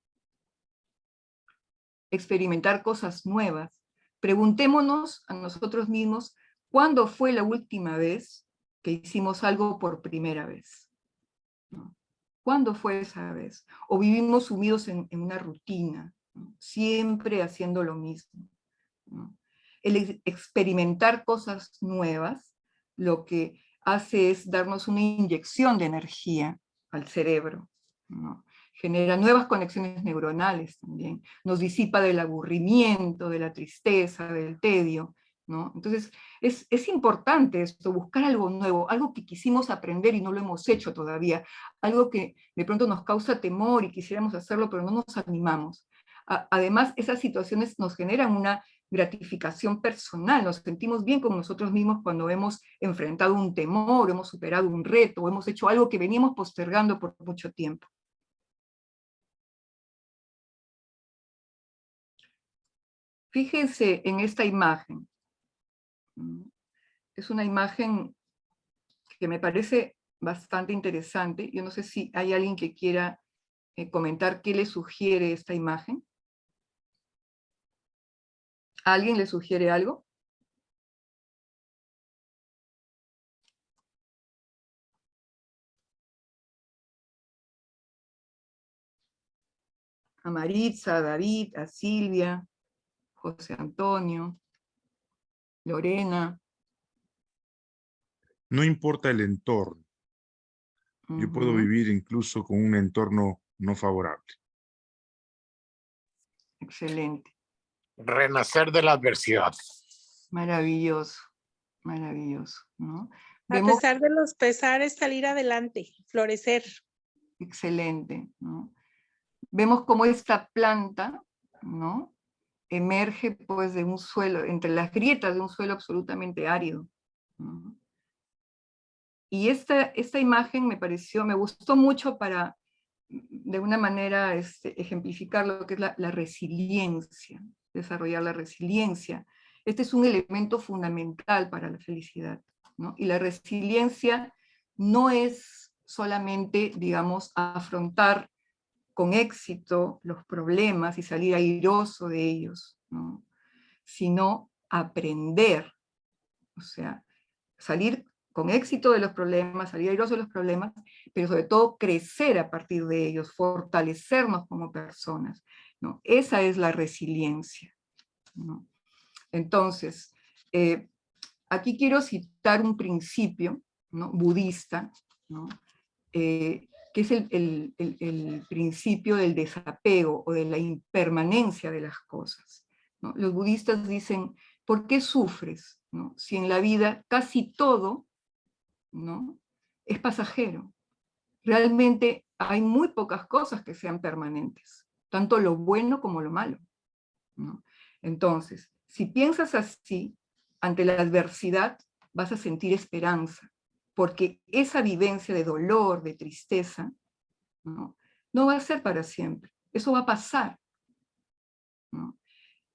Experimentar cosas nuevas. Preguntémonos a nosotros mismos, ¿cuándo fue la última vez que hicimos algo por primera vez? ¿Cuándo fue esa vez? O vivimos sumidos en, una rutina, siempre haciendo lo mismo. El experimentar cosas nuevas, lo que hace es darnos una inyección de energía al cerebro. Genera nuevas conexiones neuronales también. Nos disipa del aburrimiento, de la tristeza, del tedio. Entonces, es, es, importante esto, buscar algo nuevo, algo que quisimos aprender y no lo hemos hecho todavía, algo que de pronto nos causa temor y quisiéramos hacerlo, pero no nos animamos. además, esas situaciones nos generan una gratificación personal, nos sentimos bien con nosotros mismos cuando hemos enfrentado un temor, hemos superado un reto, hemos hecho algo que veníamos postergando por mucho tiempo. Fíjense en esta imagen. Es una imagen que me parece bastante interesante. Yo no sé si hay alguien que quiera eh, comentar qué le sugiere esta imagen. ¿Alguien le sugiere algo? A Maritza, a David, a Silvia, José Antonio. Lorena. No importa el entorno. Yo puedo vivir incluso con un entorno no favorable. Excelente. Renacer de la adversidad. Maravilloso, maravilloso. A pesar de los pesares, salir adelante, florecer. Excelente. Vemos cómo esta planta, ¿no? emerge pues de un suelo, entre las grietas de un suelo absolutamente árido. Y esta, esta imagen me pareció, me gustó mucho para, de una manera, este, ejemplificar lo que es la, resiliencia, desarrollar la resiliencia. Este es un elemento fundamental para la felicidad. Y la resiliencia no es solamente, digamos, afrontar con éxito los problemas y salir airoso de ellos, sino aprender, o sea, salir con éxito de los problemas, salir airoso de los problemas, pero sobre todo crecer a partir de ellos, fortalecernos como personas. ¿No? Esa es la resiliencia. Entonces, eh, aquí quiero citar un principio budista. Eh, que es el, principio del desapego o de la impermanencia de las cosas. Los budistas dicen, ¿por qué sufres? Si en la vida casi todo ¿no? es pasajero. Realmente hay muy pocas cosas que sean permanentes, tanto lo bueno como lo malo. Entonces, si piensas así, ante la adversidad vas a sentir esperanza, porque esa vivencia de dolor, de tristeza, no, va a ser para siempre, eso va a pasar.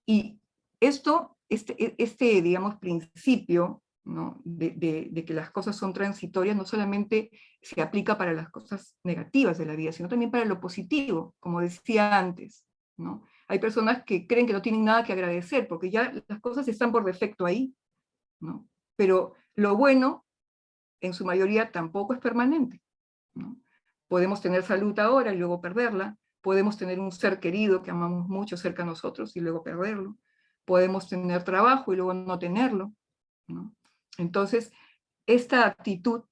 Y esto, este, e, este digamos, principio de, que las cosas son transitorias no solamente se aplica para las cosas negativas de la vida, sino también para lo positivo, como decía antes. ¿no? Hay personas que creen que no tienen nada que agradecer, porque ya las cosas están por defecto ahí. ¿no? Pero lo bueno en su mayoría tampoco es permanente. Podemos tener salud ahora y luego perderla, podemos tener un ser querido que amamos mucho cerca a nosotros y luego perderlo, podemos tener trabajo y luego no tenerlo. Entonces, esta actitud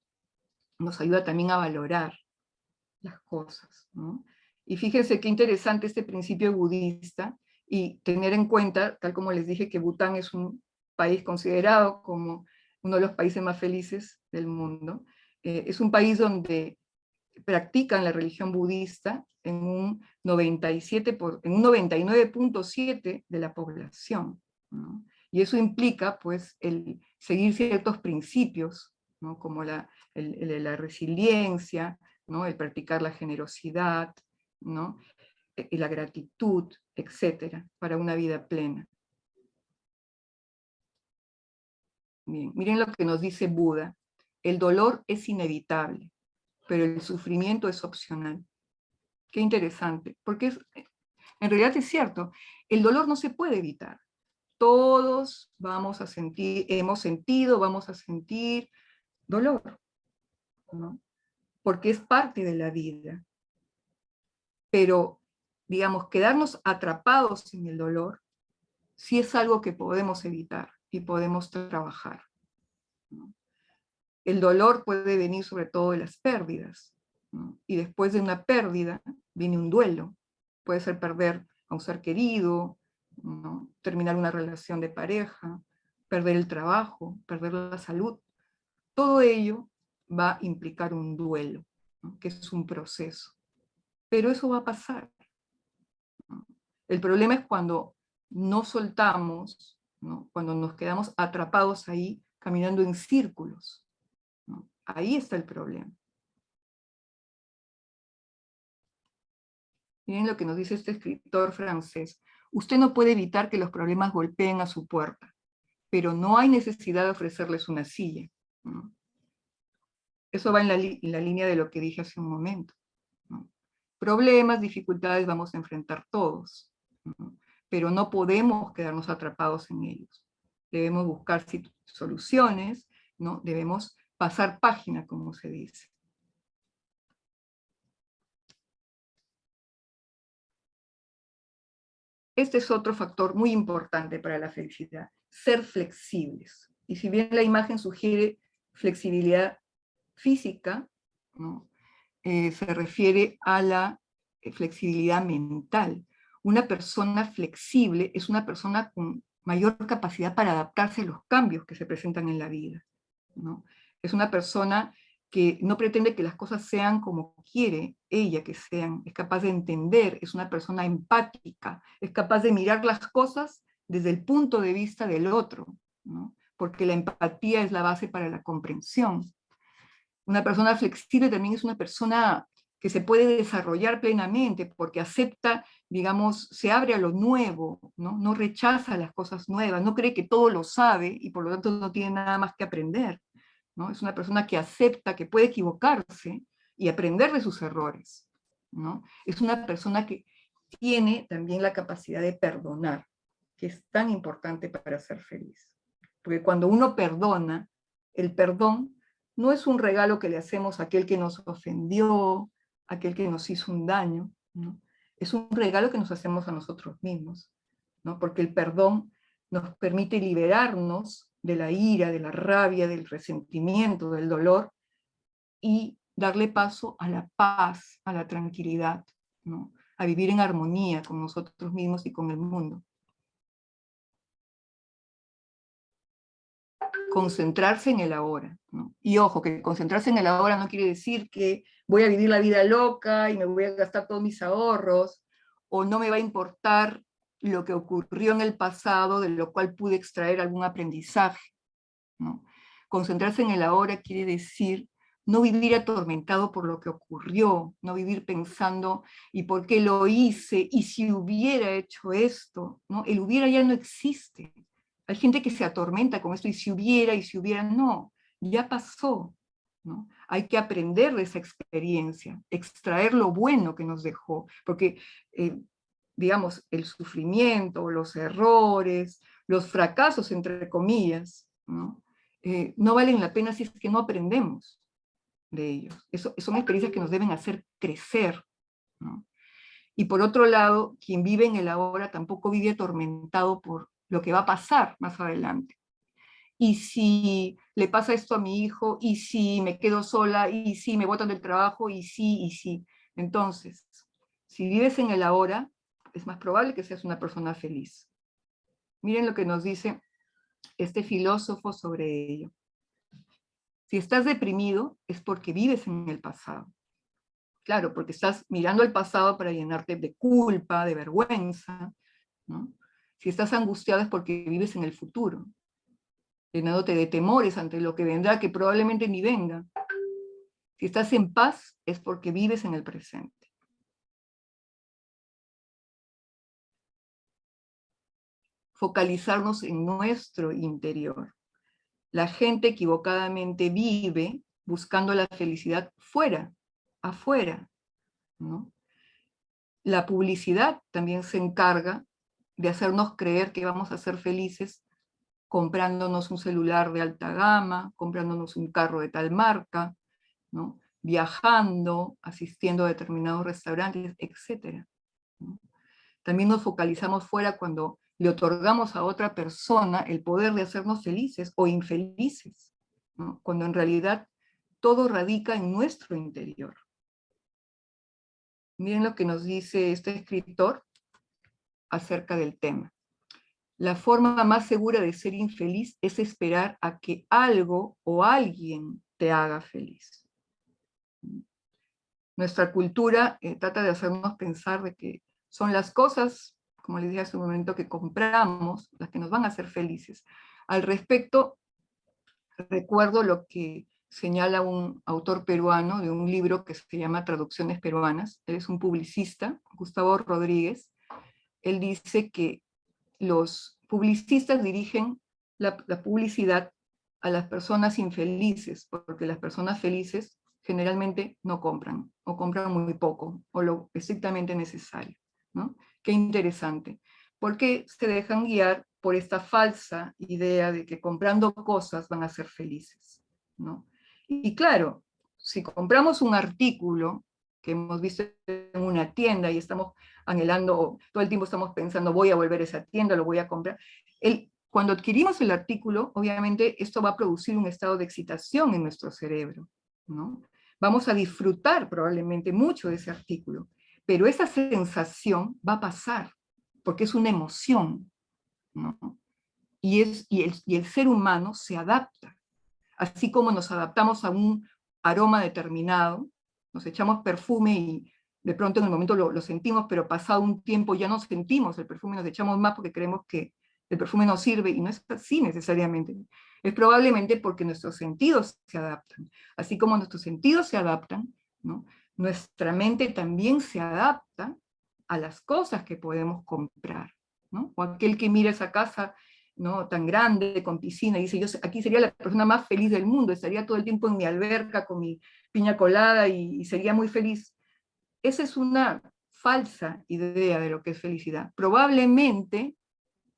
nos ayuda también a valorar las cosas. Y fíjense qué interesante este principio budista, y tener en cuenta, tal como les dije, que Bután es un país considerado como uno de los países más felices del mundo. Eh, es un país donde practican la religión budista en un 97 por, en un 99.7 de la población. Y eso implica pues el seguir ciertos principios, ¿no? como la, la resiliencia, ¿no? el practicar la generosidad, ¿no? E, y la gratitud, etcétera, para una vida plena. Miren lo que nos dice Buda. El dolor es inevitable, pero el sufrimiento es opcional. Qué interesante, porque en realidad es cierto, el dolor no se puede evitar. Todos vamos a sentir, hemos sentido, vamos a sentir dolor, ¿no? porque es parte de la vida. Pero, digamos, quedarnos atrapados en el dolor, sí es algo que podemos evitar y podemos trabajar. El dolor puede venir sobre todo de las pérdidas, y después de una pérdida viene un duelo. Puede ser perder a un ser querido, terminar una relación de pareja, perder el trabajo, perder la salud. Todo ello va a implicar un duelo, que es un proceso. Pero eso va a pasar. El problema es cuando no soltamos, cuando nos quedamos atrapados ahí, caminando en círculos. Ahí está el problema. Miren lo que nos dice este escritor francés. Usted no puede evitar que los problemas golpeen a su puerta, pero no hay necesidad de ofrecerles una silla. Eso va en la, línea de lo que dije hace un momento. Problemas, dificultades vamos a enfrentar todos, pero no podemos quedarnos atrapados en ellos. Debemos buscar soluciones, ¿no? debemos pasar página, como se dice. Este es otro factor muy importante para la felicidad, ser flexibles. Y si bien la imagen sugiere flexibilidad física, eh, se refiere a la eh, flexibilidad mental. Una persona flexible es una persona con mayor capacidad para adaptarse a los cambios que se presentan en la vida. Es una persona que no pretende que las cosas sean como quiere ella que sean, es capaz de entender, es una persona empática, es capaz de mirar las cosas desde el punto de vista del otro, porque la empatía es la base para la comprensión. Una persona flexible también es una persona que se puede desarrollar plenamente porque acepta, digamos, se abre a lo nuevo, ¿no? no rechaza las cosas nuevas, no cree que todo lo sabe y por lo tanto no tiene nada más que aprender. ¿No? Es una persona que acepta que puede equivocarse y aprender de sus errores. ¿no? Es una persona que tiene también la capacidad de perdonar, que es tan importante para ser feliz. Porque cuando uno perdona, el perdón no es un regalo que le hacemos a aquel que nos ofendió, a aquel que nos hizo un daño, es un regalo que nos hacemos a nosotros mismos, ¿no? porque el perdón nos permite liberarnos de la ira, de la rabia, del resentimiento, del dolor, y darle paso a la paz, a la tranquilidad, ¿no? a vivir en armonía con nosotros mismos y con el mundo. concentrarse en el ahora. Y ojo, que concentrarse en el ahora no quiere decir que voy a vivir la vida loca y me voy a gastar todos mis ahorros, o no me va a importar lo que ocurrió en el pasado, de lo cual pude extraer algún aprendizaje. Concentrarse en el ahora quiere decir no vivir atormentado por lo que ocurrió, no vivir pensando, ¿y por qué lo hice? ¿Y si hubiera hecho esto? ¿no? El hubiera ya no existe. Hay gente que se atormenta con esto, y si hubiera, y si hubiera, no, ya pasó. Hay que aprender de esa experiencia, extraer lo bueno que nos dejó, porque, eh, digamos, el sufrimiento, los errores, los fracasos, entre comillas, ¿no? Eh, no valen la pena si es que no aprendemos de ellos. Eso, son experiencias que nos deben hacer crecer. ¿no? Y por otro lado, quien vive en el ahora tampoco vive atormentado por lo que va a pasar más adelante. y si le pasa esto a mi hijo, y si me quedo sola, y si me botan del trabajo, y si, y si. Entonces, si vives en el ahora, es más probable que seas una persona feliz. Miren lo que nos dice este filósofo sobre ello. Si estás deprimido, es porque vives en el pasado. Claro, porque estás mirando al pasado para llenarte de culpa, de vergüenza. Si estás angustiado es porque vives en el futuro, llenándote de temores ante lo que vendrá, que probablemente ni venga. Si estás en paz es porque vives en el presente. Focalizarnos en nuestro interior. La gente equivocadamente vive buscando la felicidad fuera, afuera. La publicidad también se encarga de hacernos creer que vamos a ser felices comprándonos un celular de alta gama, comprándonos un carro de tal marca, viajando, asistiendo a determinados restaurantes, etc. También nos focalizamos fuera cuando le otorgamos a otra persona el poder de hacernos felices o infelices, cuando en realidad todo radica en nuestro interior. Miren lo que nos dice este escritor acerca del tema. La forma más segura de ser infeliz es esperar a que algo o alguien te haga feliz. Nuestra cultura eh, trata de hacernos pensar de que son las cosas, como les dije hace un momento, que compramos, las que nos van a hacer felices. Al respecto, recuerdo lo que señala un autor peruano de un libro que se llama Traducciones Peruanas, él es un publicista, Gustavo Rodríguez, él dice que los publicistas dirigen la, publicidad a las personas infelices, porque las personas felices generalmente no compran, o compran muy poco, o lo estrictamente necesario. ¿no? Qué interesante. Porque se dejan guiar por esta falsa idea de que comprando cosas van a ser felices. ¿no? Y claro, si compramos un artículo que hemos visto en una tienda y estamos anhelando, todo el tiempo estamos pensando, voy a volver a esa tienda, lo voy a comprar. El, cuando adquirimos el artículo, obviamente esto va a producir un estado de excitación en nuestro cerebro. ¿no? Vamos a disfrutar probablemente mucho de ese artículo, pero esa sensación va a pasar, porque es una emoción. ¿no? Y, es, y, el, y el ser humano se adapta así como nos adaptamos a un aroma determinado, nos echamos perfume y de pronto en el momento lo, sentimos, pero pasado un tiempo ya no sentimos el perfume, nos echamos más porque creemos que el perfume no sirve, y no es así necesariamente. Es probablemente porque nuestros sentidos se adaptan. Así como nuestros sentidos se adaptan, ¿no? Nuestra mente también se adapta a las cosas que podemos comprar. ¿no? O aquel que mira esa casa ¿no? tan grande, con piscina, y dice, yo aquí sería la persona más feliz del mundo, estaría todo el tiempo en mi alberca con mi piña colada y, sería muy feliz. Esa es una falsa idea de lo que es felicidad. Probablemente,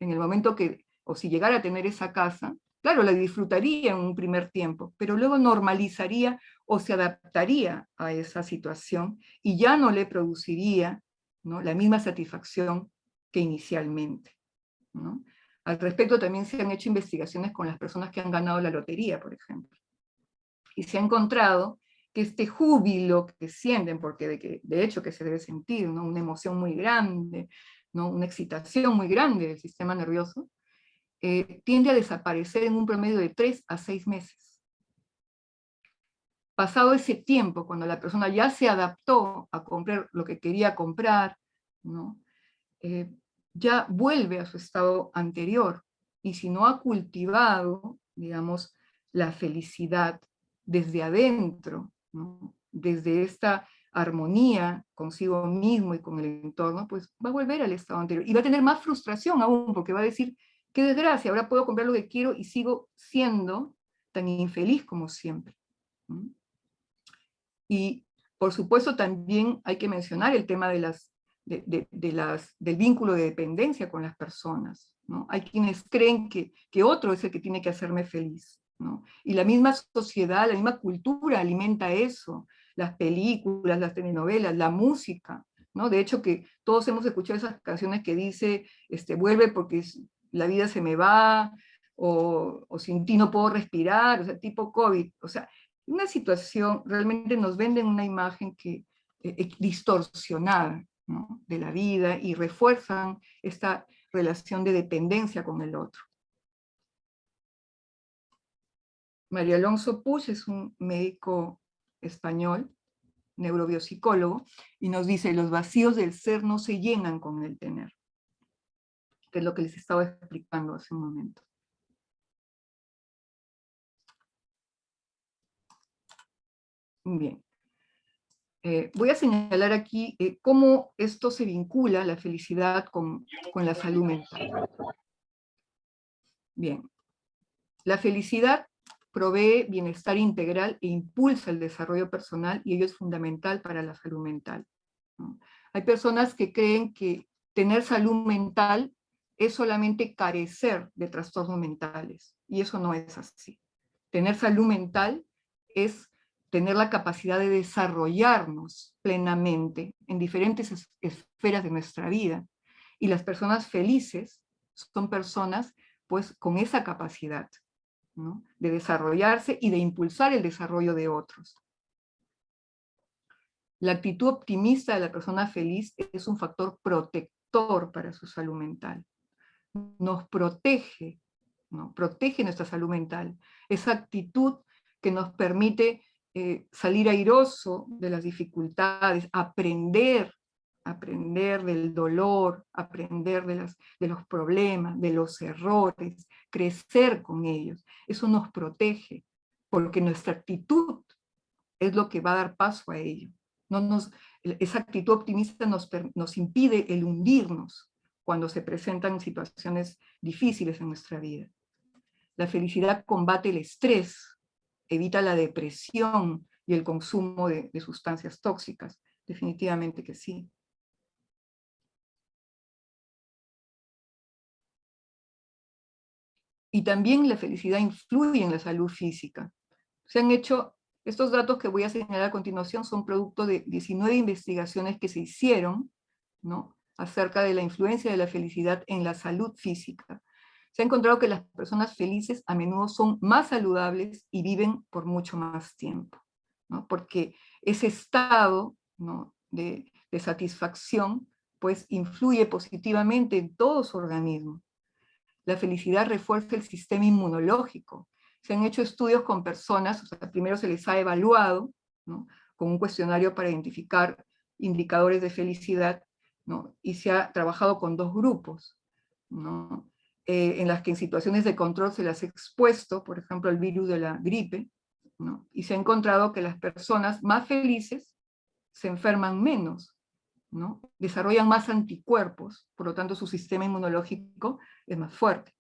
en el momento que, o si llegara a tener esa casa, claro, la disfrutaría en un primer tiempo, pero luego normalizaría o se adaptaría a esa situación y ya no le produciría ¿no? la misma satisfacción que inicialmente. ¿no? Al respecto también se han hecho investigaciones con las personas que han ganado la lotería, por ejemplo. Y se ha encontrado que este júbilo que sienten, porque de, que, de hecho que se debe sentir, ¿no? una emoción muy grande, ¿no? una excitación muy grande del sistema nervioso, eh, tiende a desaparecer en un promedio de tres a seis meses. Pasado ese tiempo, cuando la persona ya se adaptó a comprar lo que quería comprar, ¿no? Eh, ya vuelve a su estado anterior. Y si no ha cultivado, digamos, la felicidad desde adentro, desde esta armonía consigo mismo y con el entorno, pues va a volver al estado anterior. Y va a tener más frustración aún, porque va a decir, qué desgracia, ahora puedo comprar lo que quiero y sigo siendo tan infeliz como siempre. Y por supuesto también hay que mencionar el tema de las de, las, del vínculo de dependencia con las personas. ¿no? Hay quienes creen que, que, otro es el que tiene que hacerme feliz. ¿no? Y la misma sociedad, la misma cultura alimenta eso, las películas, las telenovelas, la música. ¿no? De hecho que todos hemos escuchado esas canciones que dice, este, vuelve porque la vida se me va, o, o sin ti no puedo respirar, o sea, tipo COVID. O sea, una situación, realmente nos venden una imagen que eh, distorsionada de la vida y refuerzan esta relación de dependencia con el otro. María Alonso Puig es un médico español, neurobiopsicólogo, y nos dice, los vacíos del ser no se llenan con el tener, que es lo que les estaba explicando hace un momento. Bien. Eh, voy a señalar aquí eh, cómo esto se vincula, la felicidad, con, con la salud mental. Bien. La felicidad provee bienestar integral e impulsa el desarrollo personal y ello es fundamental para la salud mental. Hay personas que creen que tener salud mental es solamente carecer de trastornos mentales, y eso no es así. Tener salud mental es tener la capacidad de desarrollarnos plenamente en diferentes esferas de nuestra vida. Y las personas felices son personas pues con esa capacidad de desarrollarse y de impulsar el desarrollo de otros. La actitud optimista de la persona feliz es un factor protector para su salud mental. Nos protege, ¿no? protege nuestra salud mental. Esa actitud que nos permite eh, salir airoso de las dificultades, aprender, aprender del dolor, aprender de, los problemas, de los errores, crecer con ellos. Eso nos protege, porque nuestra actitud es lo que va a dar paso a ello. No nos, esa actitud optimista nos impide el hundirnos cuando se presentan situaciones difíciles en nuestra vida. La felicidad combate el estrés, evita la depresión y el consumo de, sustancias tóxicas. Definitivamente que sí. Y también la felicidad influye en la salud física. Se han hecho, estos datos que voy a señalar a continuación son producto de 19 investigaciones que se hicieron ¿no? acerca de la influencia de la felicidad en la salud física se ha encontrado que las personas felices a menudo son más saludables y viven por mucho más tiempo, ¿no? porque ese estado de, satisfacción pues influye positivamente en todo su organismo. La felicidad refuerza el sistema inmunológico. Se han hecho estudios con personas, primero se les ha evaluado con un cuestionario para identificar indicadores de felicidad, ¿no? y se ha trabajado con dos grupos. ¿no? Eh, en las que en situaciones de control se las ha expuesto, por ejemplo, el virus de la gripe, y se ha encontrado que las personas más felices se enferman menos, ¿no? desarrollan más anticuerpos, por lo tanto su sistema inmunológico es más fuerte.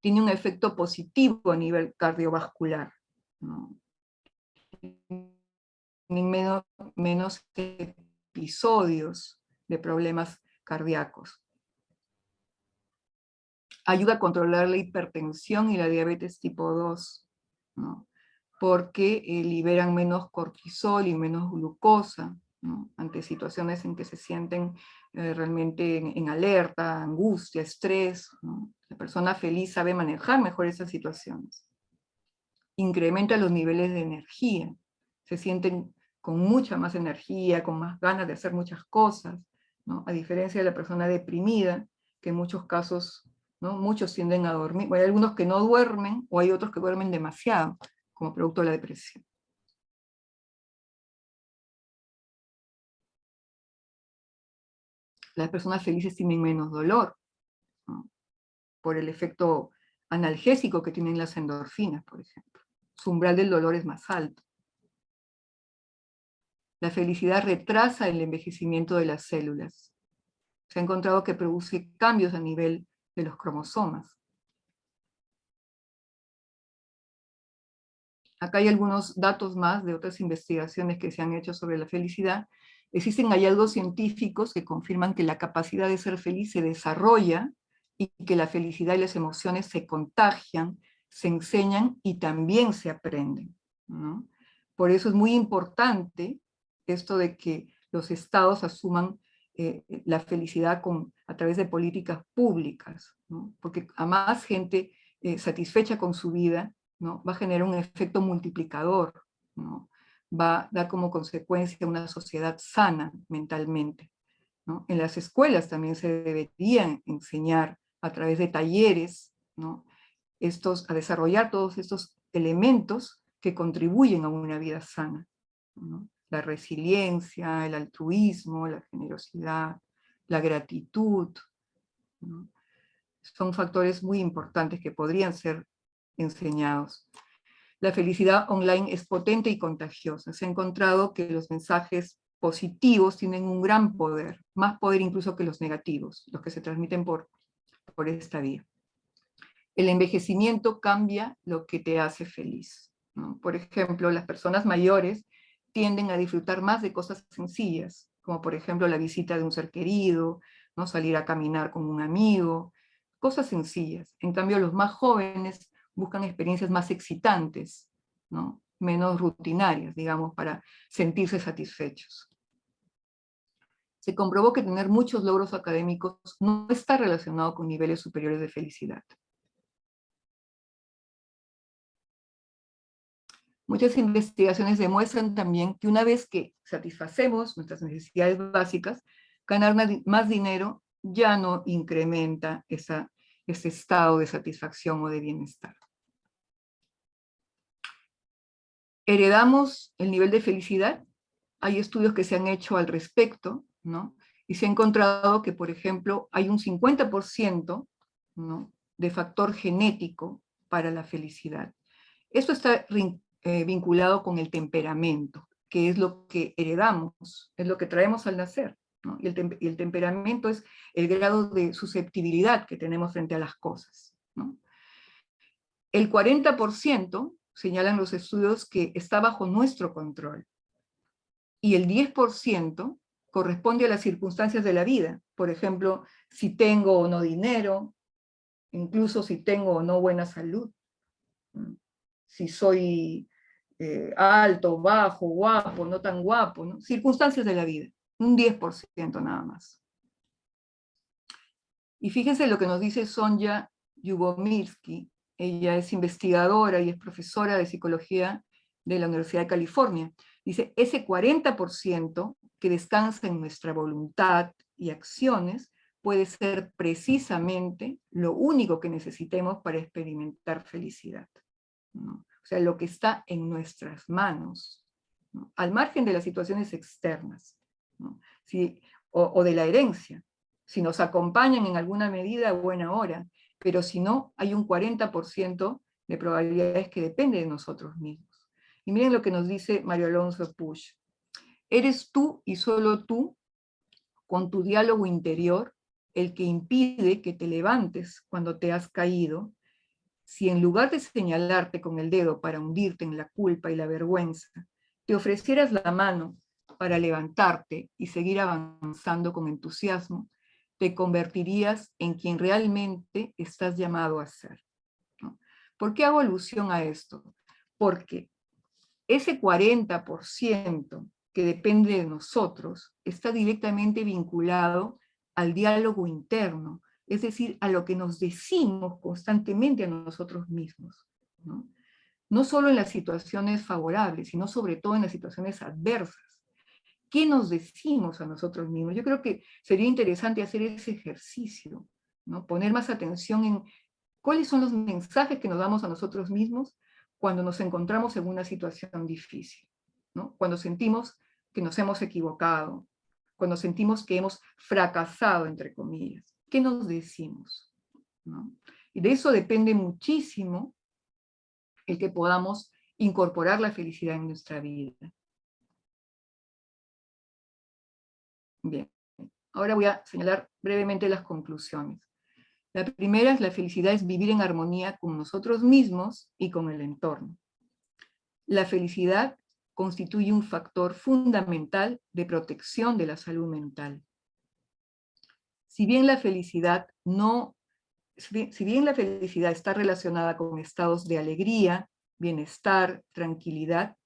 Tiene un efecto positivo a nivel cardiovascular. ¿no? Menos episodios de problemas cardíacos ayuda a controlar la hipertensión y la diabetes tipo 2, ¿no? porque eh, liberan menos cortisol y menos glucosa, ¿no? ante situaciones en que se sienten eh, realmente en, alerta, angustia, estrés. ¿no? La persona feliz sabe manejar mejor esas situaciones. Incrementa los niveles de energía, se sienten con mucha más energía, con más ganas de hacer muchas cosas, ¿no? a diferencia de la persona deprimida, que en muchos casos Muchos tienden a dormir, hay algunos que no duermen, o hay otros que duermen demasiado, como producto de la depresión. Las personas felices tienen menos dolor, por el efecto analgésico que tienen las endorfinas, por ejemplo. Su umbral del dolor es más alto. La felicidad retrasa el envejecimiento de las células. Se ha encontrado que produce cambios a nivel de los cromosomas. Acá hay algunos datos más de otras investigaciones que se han hecho sobre la felicidad. Existen hallazgos científicos que confirman que la capacidad de ser feliz se desarrolla y que la felicidad y las emociones se contagian, se enseñan y también se aprenden. Por eso es muy importante esto de que los estados asuman eh, la felicidad con, a través de políticas públicas, porque a más gente eh, satisfecha con su vida, ¿no? va a generar un efecto multiplicador, ¿no? va a dar como consecuencia una sociedad sana mentalmente. ¿no? En las escuelas también se deberían enseñar a través de talleres, ¿no? estos, a desarrollar todos estos elementos que contribuyen a una vida sana. La resiliencia, el altruismo, la generosidad, la gratitud. Son factores muy importantes que podrían ser enseñados. La felicidad online es potente y contagiosa. Se ha encontrado que los mensajes positivos tienen un gran poder, más poder incluso que los negativos, los que se transmiten por, por esta vía. El envejecimiento cambia lo que te hace feliz. Por ejemplo, las personas mayores tienden a disfrutar más de cosas sencillas, como por ejemplo la visita de un ser querido, ¿no? salir a caminar con un amigo, cosas sencillas. En cambio, los más jóvenes buscan experiencias más excitantes, ¿no? menos rutinarias, digamos, para sentirse satisfechos. Se comprobó que tener muchos logros académicos no está relacionado con niveles superiores de felicidad. Muchas investigaciones demuestran también que una vez que satisfacemos nuestras necesidades básicas, ganar más dinero ya no incrementa ese estado de satisfacción o de bienestar. ¿Heredamos el nivel de felicidad? Hay estudios que se han hecho al respecto, ¿no? Y se ha encontrado que, por ejemplo, hay un 50% ¿no? de factor genético para la felicidad. Esto está eh, vinculado con el temperamento, que es lo que heredamos, es lo que traemos al nacer. Y, el temperamento es el grado de susceptibilidad que tenemos frente a las cosas. El 40% señalan los estudios que está bajo nuestro control. Y el 10% corresponde a las circunstancias de la vida. Por ejemplo, si tengo o no dinero, incluso si tengo o no buena salud. Si soy eh, alto, bajo, guapo, no tan guapo, ¿no? circunstancias de la vida, un 10% nada más. Y fíjense lo que nos dice Sonja Yubomirsky, ella es investigadora y es profesora de psicología de la Universidad de California. Dice, ese 40% que descansa en nuestra voluntad y acciones puede ser precisamente lo único que necesitemos para experimentar felicidad. ¿no? O sea, lo que está en nuestras manos, al margen de las situaciones externas, o, de la herencia, si nos acompañan en alguna medida, buena hora, pero si no, hay un 40% de probabilidades que depende de nosotros mismos. Y miren lo que nos dice Mario Alonso Push. Eres tú y solo tú, con tu diálogo interior, el que impide que te levantes cuando te has caído si en lugar de señalarte con el dedo para hundirte en la culpa y la vergüenza, te ofrecieras la mano para levantarte y seguir avanzando con entusiasmo, te convertirías en quien realmente estás llamado a ser. ¿Por qué hago alusión a esto? Porque ese 40% que depende de nosotros está directamente vinculado al diálogo interno, es decir, a lo que nos decimos constantemente a nosotros mismos. ¿no? solo en las situaciones favorables, sino sobre todo en las situaciones adversas. ¿Qué nos decimos a nosotros mismos? Yo creo que sería interesante hacer ese ejercicio, ¿no? poner más atención en cuáles son los mensajes que nos damos a nosotros mismos cuando nos encontramos en una situación difícil, ¿no? cuando sentimos que nos hemos equivocado, cuando sentimos que hemos fracasado, entre comillas. ¿Qué nos decimos? Y de eso depende muchísimo el que podamos incorporar la felicidad en nuestra vida. Bien, ahora voy a señalar brevemente las conclusiones. La primera es la felicidad es vivir en armonía con nosotros mismos y con el entorno. La felicidad constituye un factor fundamental de protección de la salud mental si bien la felicidad no, si bien la felicidad está relacionada con estados de alegría, bienestar, tranquilidad,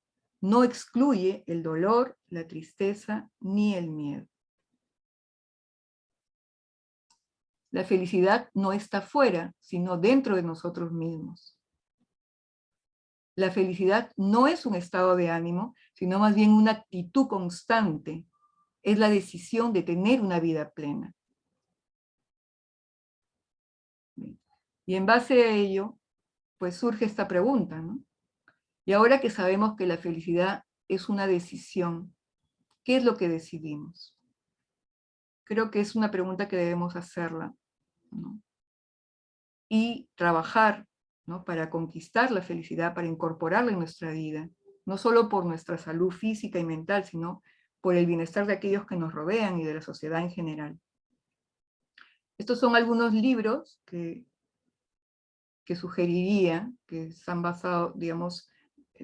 no excluye el dolor, la tristeza ni el miedo. La felicidad no está fuera, sino dentro de nosotros mismos. La felicidad no es un estado de ánimo, sino más bien una actitud constante. Es la decisión de tener una vida plena. Y en base a ello, pues surge esta pregunta, ¿no? Y ahora que sabemos que la felicidad es una decisión, ¿qué es lo que decidimos? Creo que es una pregunta que debemos hacerla, ¿no? Y trabajar, ¿no? Para conquistar la felicidad, para incorporarla en nuestra vida, no solo por nuestra salud física y mental, sino por el bienestar de aquellos que nos rodean y de la sociedad en general. Estos son algunos libros que que sugeriría, que están basados, digamos,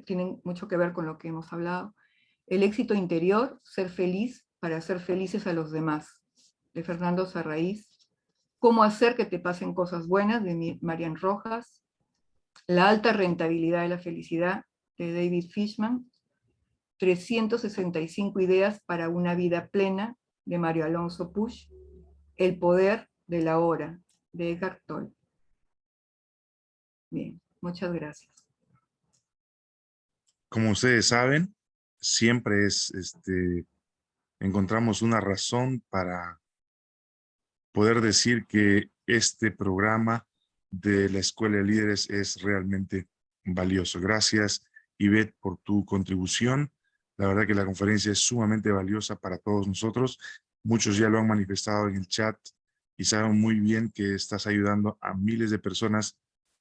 tienen mucho que ver con lo que hemos hablado. El éxito interior, ser feliz para hacer felices a los demás, de Fernando Sarraíz. Cómo hacer que te pasen cosas buenas, de Marian Rojas. La alta rentabilidad de la felicidad, de David Fishman. 365 ideas para una vida plena, de Mario Alonso Push. El poder de la hora, de Edgar Tolle. Muchas gracias. Como ustedes saben, siempre es, este, encontramos una razón para poder decir que este programa de la Escuela de Líderes es realmente valioso. Gracias, Ivette, por tu contribución. La verdad que la conferencia es sumamente valiosa para todos nosotros. Muchos ya lo han manifestado en el chat y saben muy bien que estás ayudando a miles de personas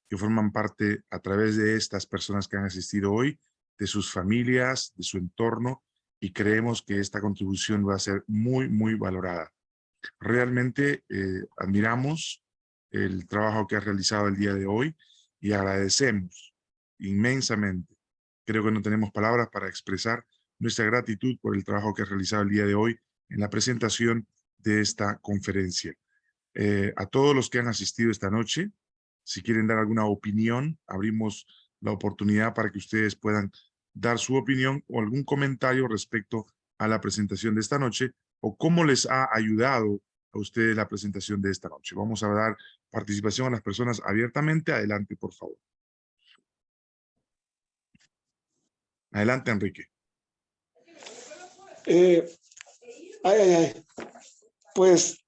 que forman parte a través de estas personas que han asistido hoy, de sus familias, de su entorno, y creemos que esta contribución va a ser muy, muy valorada. Realmente eh, admiramos el trabajo que has realizado el día de hoy y agradecemos inmensamente. Creo que no tenemos palabras para expresar nuestra gratitud por el trabajo que has realizado el día de hoy en la presentación de esta conferencia. Eh, a todos los que han asistido esta noche, si quieren dar alguna opinión, abrimos la oportunidad para que ustedes puedan dar su opinión o algún comentario respecto a la presentación de esta noche o cómo les ha ayudado a ustedes la presentación de esta noche. Vamos a dar participación a las personas abiertamente. Adelante, por favor. Adelante, Enrique. Eh, ay, ay, ay. Pues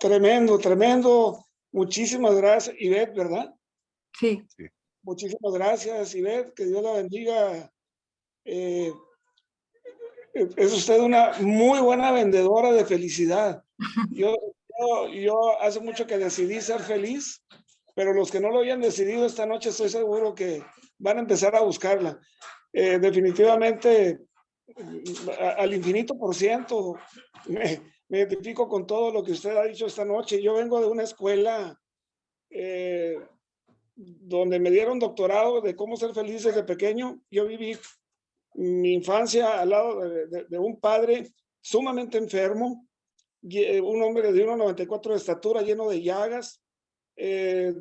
tremendo, tremendo Muchísimas gracias, Ivette, ¿verdad? Sí. Muchísimas gracias, Ivette, que Dios la bendiga. Eh, es usted una muy buena vendedora de felicidad. Yo, yo, hace mucho que decidí ser feliz, pero los que no lo habían decidido esta noche estoy seguro que van a empezar a buscarla. Eh, definitivamente, al infinito por ciento, me identifico con todo lo que usted ha dicho esta noche. Yo vengo de una escuela eh, donde me dieron doctorado de cómo ser feliz desde pequeño. Yo viví mi infancia al lado de, un padre sumamente enfermo, eh, un hombre de 1,94 de estatura, lleno de llagas. Eh,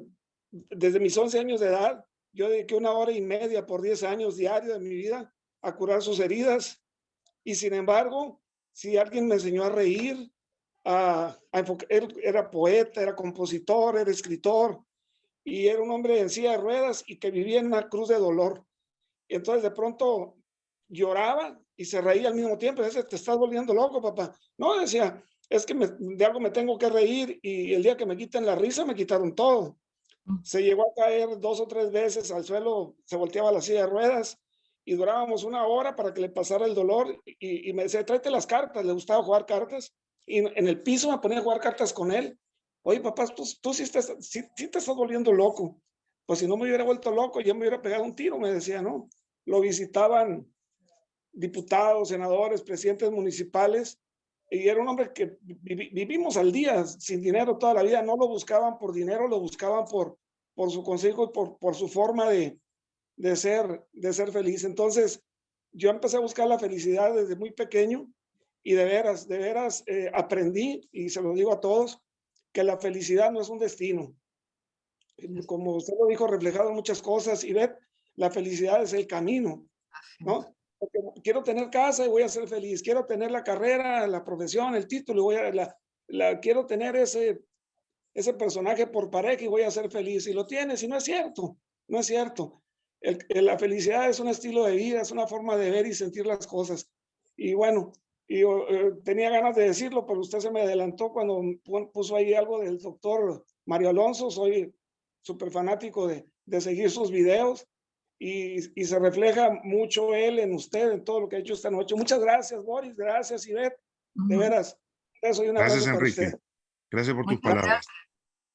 desde mis 11 años de edad, yo dediqué una hora y media por 10 años diario de mi vida a curar sus heridas. Y sin embargo, si alguien me enseñó a reír, a, él era poeta, era compositor, era escritor, y era un hombre en silla de ruedas y que vivía en una cruz de dolor. Y entonces de pronto lloraba y se reía al mismo tiempo. Dice, te estás volviendo loco, papá. No, decía, es que de algo me tengo que reír y el día que me quiten la risa me quitaron todo. Mm. Se llegó a caer dos o tres veces al suelo, se volteaba la silla de ruedas y durábamos una hora para que le pasara el dolor y, me decía, tráete las cartas, le gustaba jugar cartas y en el piso me ponía a jugar cartas con él. Oye, papá, tú, tú sí, estás, sí, te estás volviendo loco. Pues si no me hubiera vuelto loco, ya me hubiera pegado un tiro, me decía, ¿no? Lo visitaban diputados, senadores, presidentes municipales, y era un hombre que vivimos al día, sin dinero toda la vida, no lo buscaban por dinero, lo buscaban por, por su consejo y por, por su forma de, de ser, de ser feliz. Entonces, yo empecé a buscar la felicidad desde muy pequeño y de veras, de veras eh, aprendí, y se lo digo a todos, que la felicidad no es un destino. Como usted lo dijo, reflejado en muchas cosas, y ver, la felicidad es el camino, ¿no? quiero tener casa y voy a ser feliz, quiero tener la carrera, la profesión, el título, y voy a, la, la, quiero tener ese, ese personaje por pareja y voy a ser feliz. Y lo tienes, y no es cierto, no es cierto. El- el- la felicidad es un estilo de vida, es una forma de ver y sentir las cosas. Y bueno, y yo eh, tenía ganas de decirlo, pero usted se me adelantó cuando pu- puso ahí algo del doctor Mario Alonso. Soy súper fanático de, de seguir sus videos y, y se refleja mucho él en usted, en todo lo que ha hecho esta noche. Muchas gracias, Boris. Gracias, Ivette. De veras. Eso y un Gracias, Enrique. usted. Gracias por tus Muchas palabras. gracias.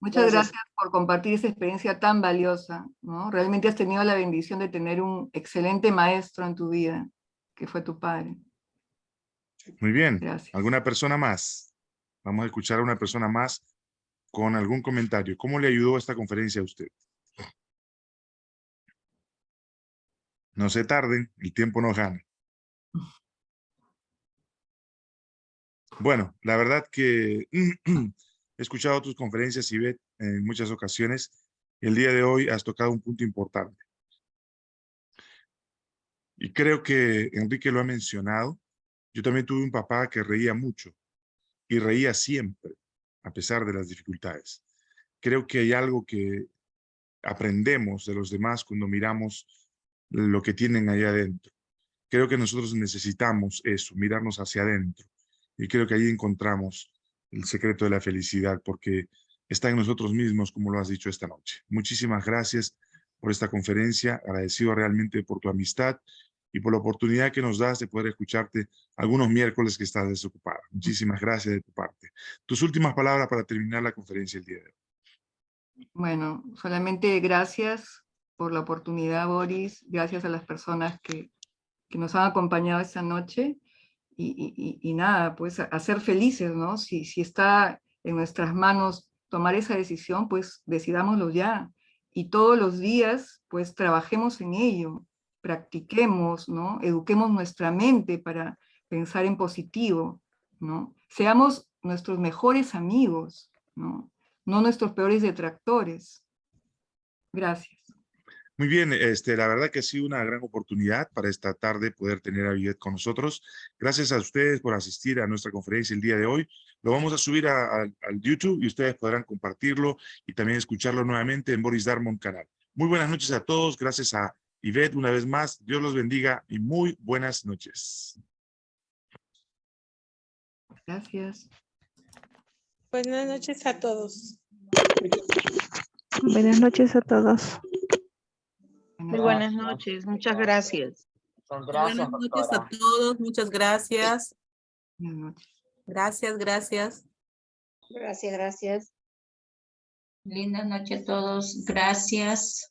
Muchas Gracias. gracias por compartir esa experiencia tan valiosa, ¿no? Realmente has tenido la bendición de tener un excelente maestro en tu vida, que fue tu padre. Muy bien. Gracias. ¿Alguna persona más? Vamos a escuchar a una persona más con algún comentario. ¿Cómo le ayudó esta conferencia a usted? No se tarden, el tiempo nos gana. Bueno, la verdad que he escuchado tus conferencias, Ivette, en muchas ocasiones. El día de hoy has tocado un punto importante. Y creo que Enrique lo ha mencionado. Yo también tuve un papá que reía mucho y reía siempre, a pesar de las dificultades. Creo que hay algo que aprendemos de los demás cuando miramos lo que tienen allá adentro. Creo que nosotros necesitamos eso, mirarnos hacia adentro. Y creo que ahí encontramos el secreto de la felicidad, porque está en nosotros mismos, como lo has dicho esta noche. Muchísimas gracias por esta conferencia, agradecido realmente por tu amistad y por la oportunidad que nos das de poder escucharte algunos miércoles que estás desocupada. Muchísimas gracias de tu parte. Tus últimas palabras para terminar la conferencia el día de hoy. Bueno, solamente gracias por la oportunidad, Boris. Gracias a las personas que, que nos han acompañado esta noche. Y, nada, pues ser felices, ¿no? Si, si está en nuestras manos tomar esa decisión, pues decidámoslo ya. Y todos los días, pues trabajemos en ello, practiquemos, ¿no? Eduquemos nuestra mente para pensar en positivo, ¿no? Seamos nuestros mejores amigos, ¿no? No nuestros peores detractores. Gracias. Muy bien, este, la verdad que ha sido una gran oportunidad para esta tarde poder tener a Vivet con nosotros. Gracias a ustedes por asistir a nuestra conferencia el día de hoy. Lo vamos a subir a- a- al YouTube y ustedes podrán compartirlo y también escucharlo nuevamente en Boris Darmon canal. Muy buenas noches a todos. Gracias a Ivette una vez más. Dios los bendiga y muy buenas noches. Gracias. Buenas noches a todos. Buenas noches a todos. Muy buenas noches, muchas gracias. Gracias, Buenas noches doctora. a todos, muchas gracias. Gracias, gracias. Gracias, gracias. Linda noche a todos, gracias.